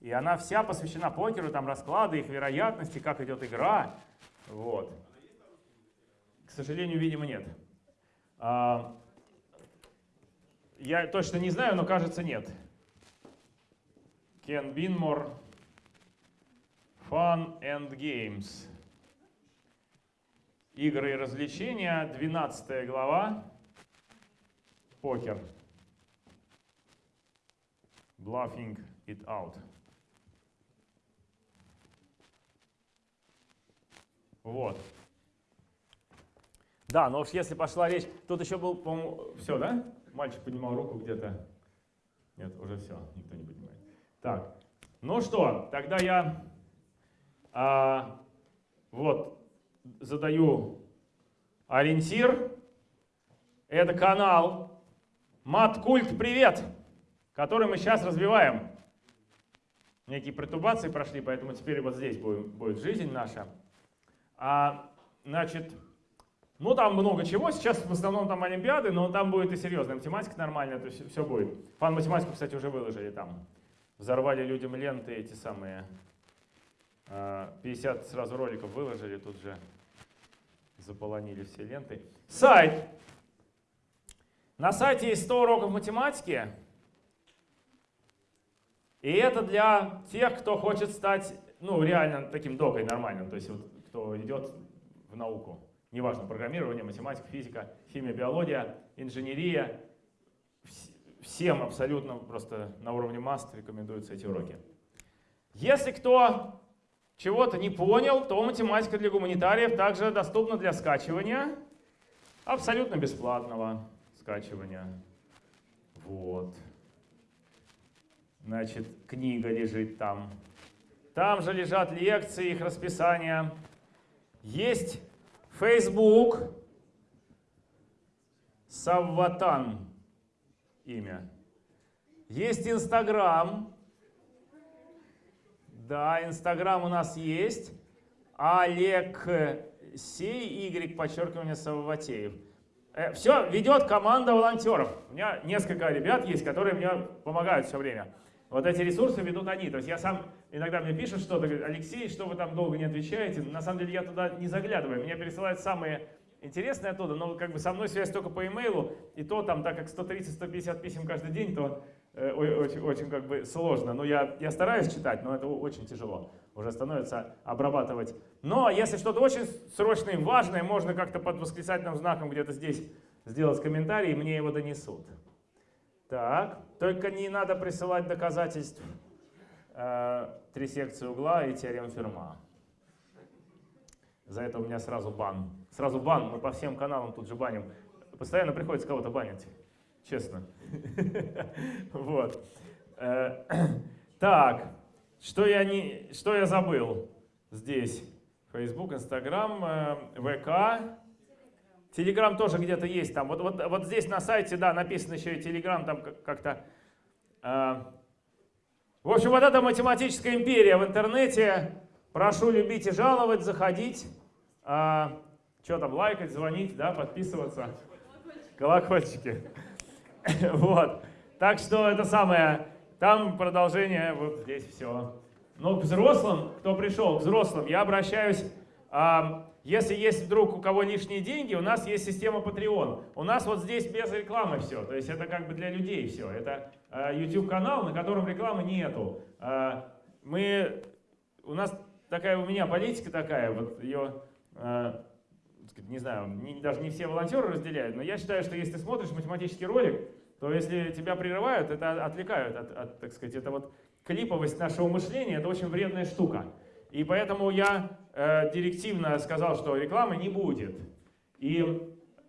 И она вся посвящена покеру, там расклады, их вероятности, как идет игра. Вот. К сожалению, видимо, нет. А, я точно не знаю, но кажется, нет. Кен Бинмор Fun and Games. Игры и развлечения, 12 глава. Покер. Bluffing it out. Вот. Да, но уж если пошла речь, тут еще был, по-моему, все, да? Мальчик поднимал руку где-то. Нет, уже все, никто не поднимает. Так, ну что, тогда я а, вот задаю ориентир. Это канал Маткульт Привет, который мы сейчас развиваем. Некие претубации прошли, поэтому теперь вот здесь будет, будет жизнь наша. А, значит, Ну, там много чего. Сейчас в основном там олимпиады, но там будет и серьезная математика нормальная, то есть все будет. Фан математику, кстати, уже выложили там. Взорвали людям ленты эти самые. а, 50 сразу роликов выложили, тут же заполонили все ленты. Сайт. На сайте есть 100 уроков математики. И это для тех, кто хочет стать, ну, реально таким докой нормальным, то есть вот, кто идет в науку. Неважно, программирование, математика, физика, химия, биология, инженерия. Вс- Всем абсолютно просто на уровне маст рекомендуются эти уроки. Если кто чего-то не понял, то математика для гуманитариев также доступна для скачивания. Абсолютно бесплатного скачивания. Вот. Значит, книга лежит там. Там же лежат лекции, их расписание. Есть Facebook. Савватан имя. Есть Инстаграм. Да, Инстаграм у нас есть. Олег Сей, Y, подчеркивание Савватеев. Все ведет команда волонтеров. У меня несколько ребят есть, которые мне помогают все время. Вот эти ресурсы ведут они. То есть я сам, иногда мне пишут что-то, говорят, Алексей, что вы там долго не отвечаете. На самом деле я туда не заглядываю. Меня пересылают самые интересные оттуда, но как бы со мной связь только по имейлу. И то там, так как 130-150 писем каждый день, то э, очень, очень как бы сложно. Но я, я стараюсь читать, но это очень тяжело. Уже становится обрабатывать. Но если что-то очень срочное и важное, можно как-то под восклицательным знаком где-то здесь сделать комментарий, и мне его донесут. Так, только не надо присылать доказательств э, три секции угла и теорем Ферма. За это у меня сразу бан. Сразу бан, мы по всем каналам тут же баним. Постоянно приходится кого-то банить, честно. Вот. Э, Так, что я, не, что я забыл здесь? Facebook, Instagram, э, ВК. Телеграм тоже где-то есть там. Вот, вот, вот здесь на сайте, да, написано еще и Телеграм там как- как-то. э, В общем, вот эта математическая империя в интернете. Прошу любить и жаловать, заходить. что там, лайкать, звонить, да, подписываться. Колокольчики. Вот. Так что это самое. Там продолжение, вот здесь все. Но к взрослым, кто пришел, к взрослым, я обращаюсь, если есть вдруг у кого лишние деньги, у нас есть система Patreon. У нас вот здесь без рекламы все, то есть это как бы для людей все. Это а, YouTube-канал, на котором рекламы нету. А, Мы, у нас такая, у меня политика такая, вот ее, сказать, не знаю, даже не все волонтеры разделяют, но я считаю, что если ты смотришь математический ролик, то если тебя прерывают, это отвлекают от, от, так сказать, это вот клиповость нашего мышления, это очень вредная штука. И поэтому я э, директивно сказал, что рекламы не будет. И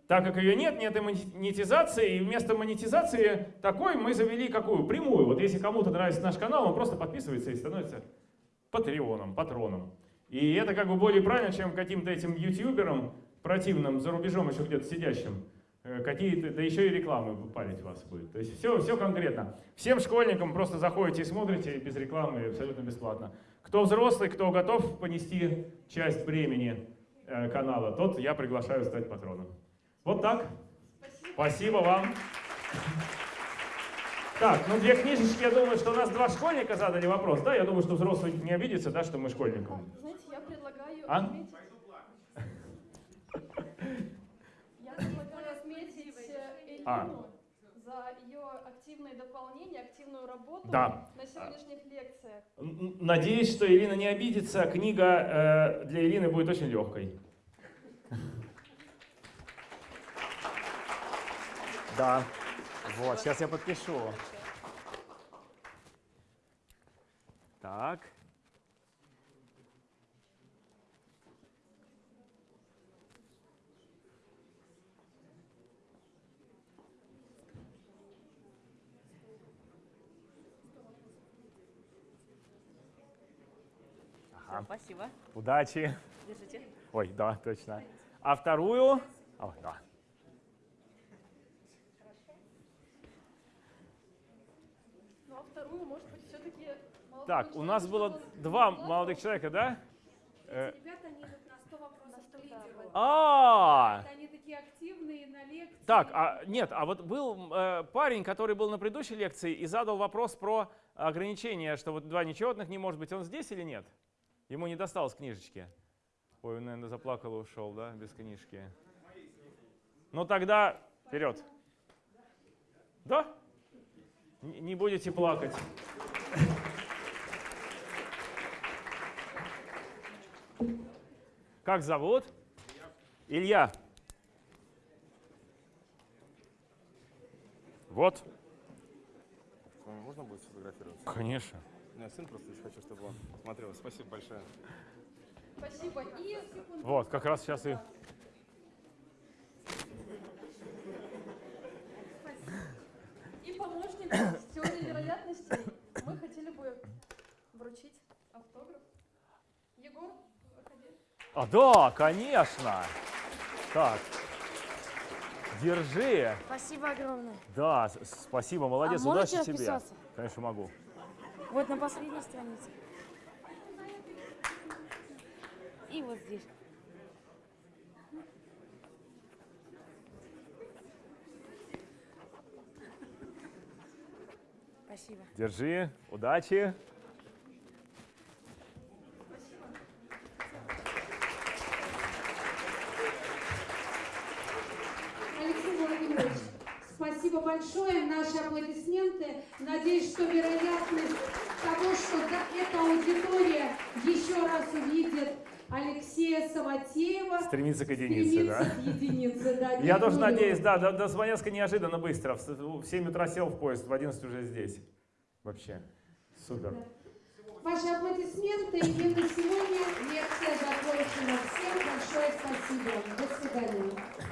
так как ее нет, нет и монетизации, и вместо монетизации такой мы завели какую? Прямую. Вот если кому-то нравится наш канал, он просто подписывается и становится патреоном, патроном. И это как бы более правильно, чем каким-то этим ютуберам противным за рубежом еще где-то сидящим. Э, Какие-то, да еще и рекламы палить вас будет. То есть все, все конкретно. Всем школьникам просто заходите и смотрите без рекламы абсолютно бесплатно. Кто взрослый, кто готов понести часть бремени э, канала, тот я приглашаю стать патроном. Вот так. Спасибо вам. Так, ну две книжечки, я думаю, что у нас два школьника задали вопрос, да? Я думаю, что взрослый не обидится, да, что мы школьникам. Знаете, я предлагаю А? отметить... Я предлагаю отметить э, Эльвину А. за ее активное дополнение, активную работу Да. на сегодняшних лекциях. Надеюсь, что Ирина не обидится. Книга э, для Ирины будет очень легкой. Да. Вот, сейчас я подпишу. Так. Ага. Спасибо. Удачи. Держите. Ой, да, точно. А вторую? О, да. Ну а вторую, может быть, все-таки... Так, у нас было два молодых человека, да? Э, Ребята, они идут на 100 вопросов к да. лидеру. А, Это они Так, а нет, а вот был э, парень, который был на предыдущей лекции и задал вопрос про ограничение, что вот два нечетных не может быть. Он здесь или нет? Ему не досталось книжечки. Ой, он, наверное, заплакал и ушел, да, без книжки. Ну тогда вперед. Да? Не будете плакать. Как зовут? Илья. Вот. Можно будет сфотографироваться? Конечно. Меня сын просто хочу, чтобы он смотрел. Спасибо большое. Спасибо. И секунду. Вот, как раз сейчас и... И помощник с теорией вероятностей. Мы хотели бы вручить автограф. Егор, выходи. А, да, конечно. Так. Держи. Спасибо огромное. Да, спасибо, молодец, А удачи тебе. Конечно, могу. Вот на последней странице. И вот здесь. Спасибо. Держи, удачи. Алексей Владимирович, спасибо большое. Наши аплодисменты. Надеюсь, что вероятность того, что эта аудитория еще раз увидит Алексея Саватеева, Стремиться к единице, стремится да. к единице. Да, Я тоже надеюсь, да, до, до Смоленска неожиданно быстро. В, с- в 7 утра сел в поезд, в 11 уже здесь. Вообще. Супер. Ваши аплодисменты. И на сегодня лекция закончена. Всем большое спасибо.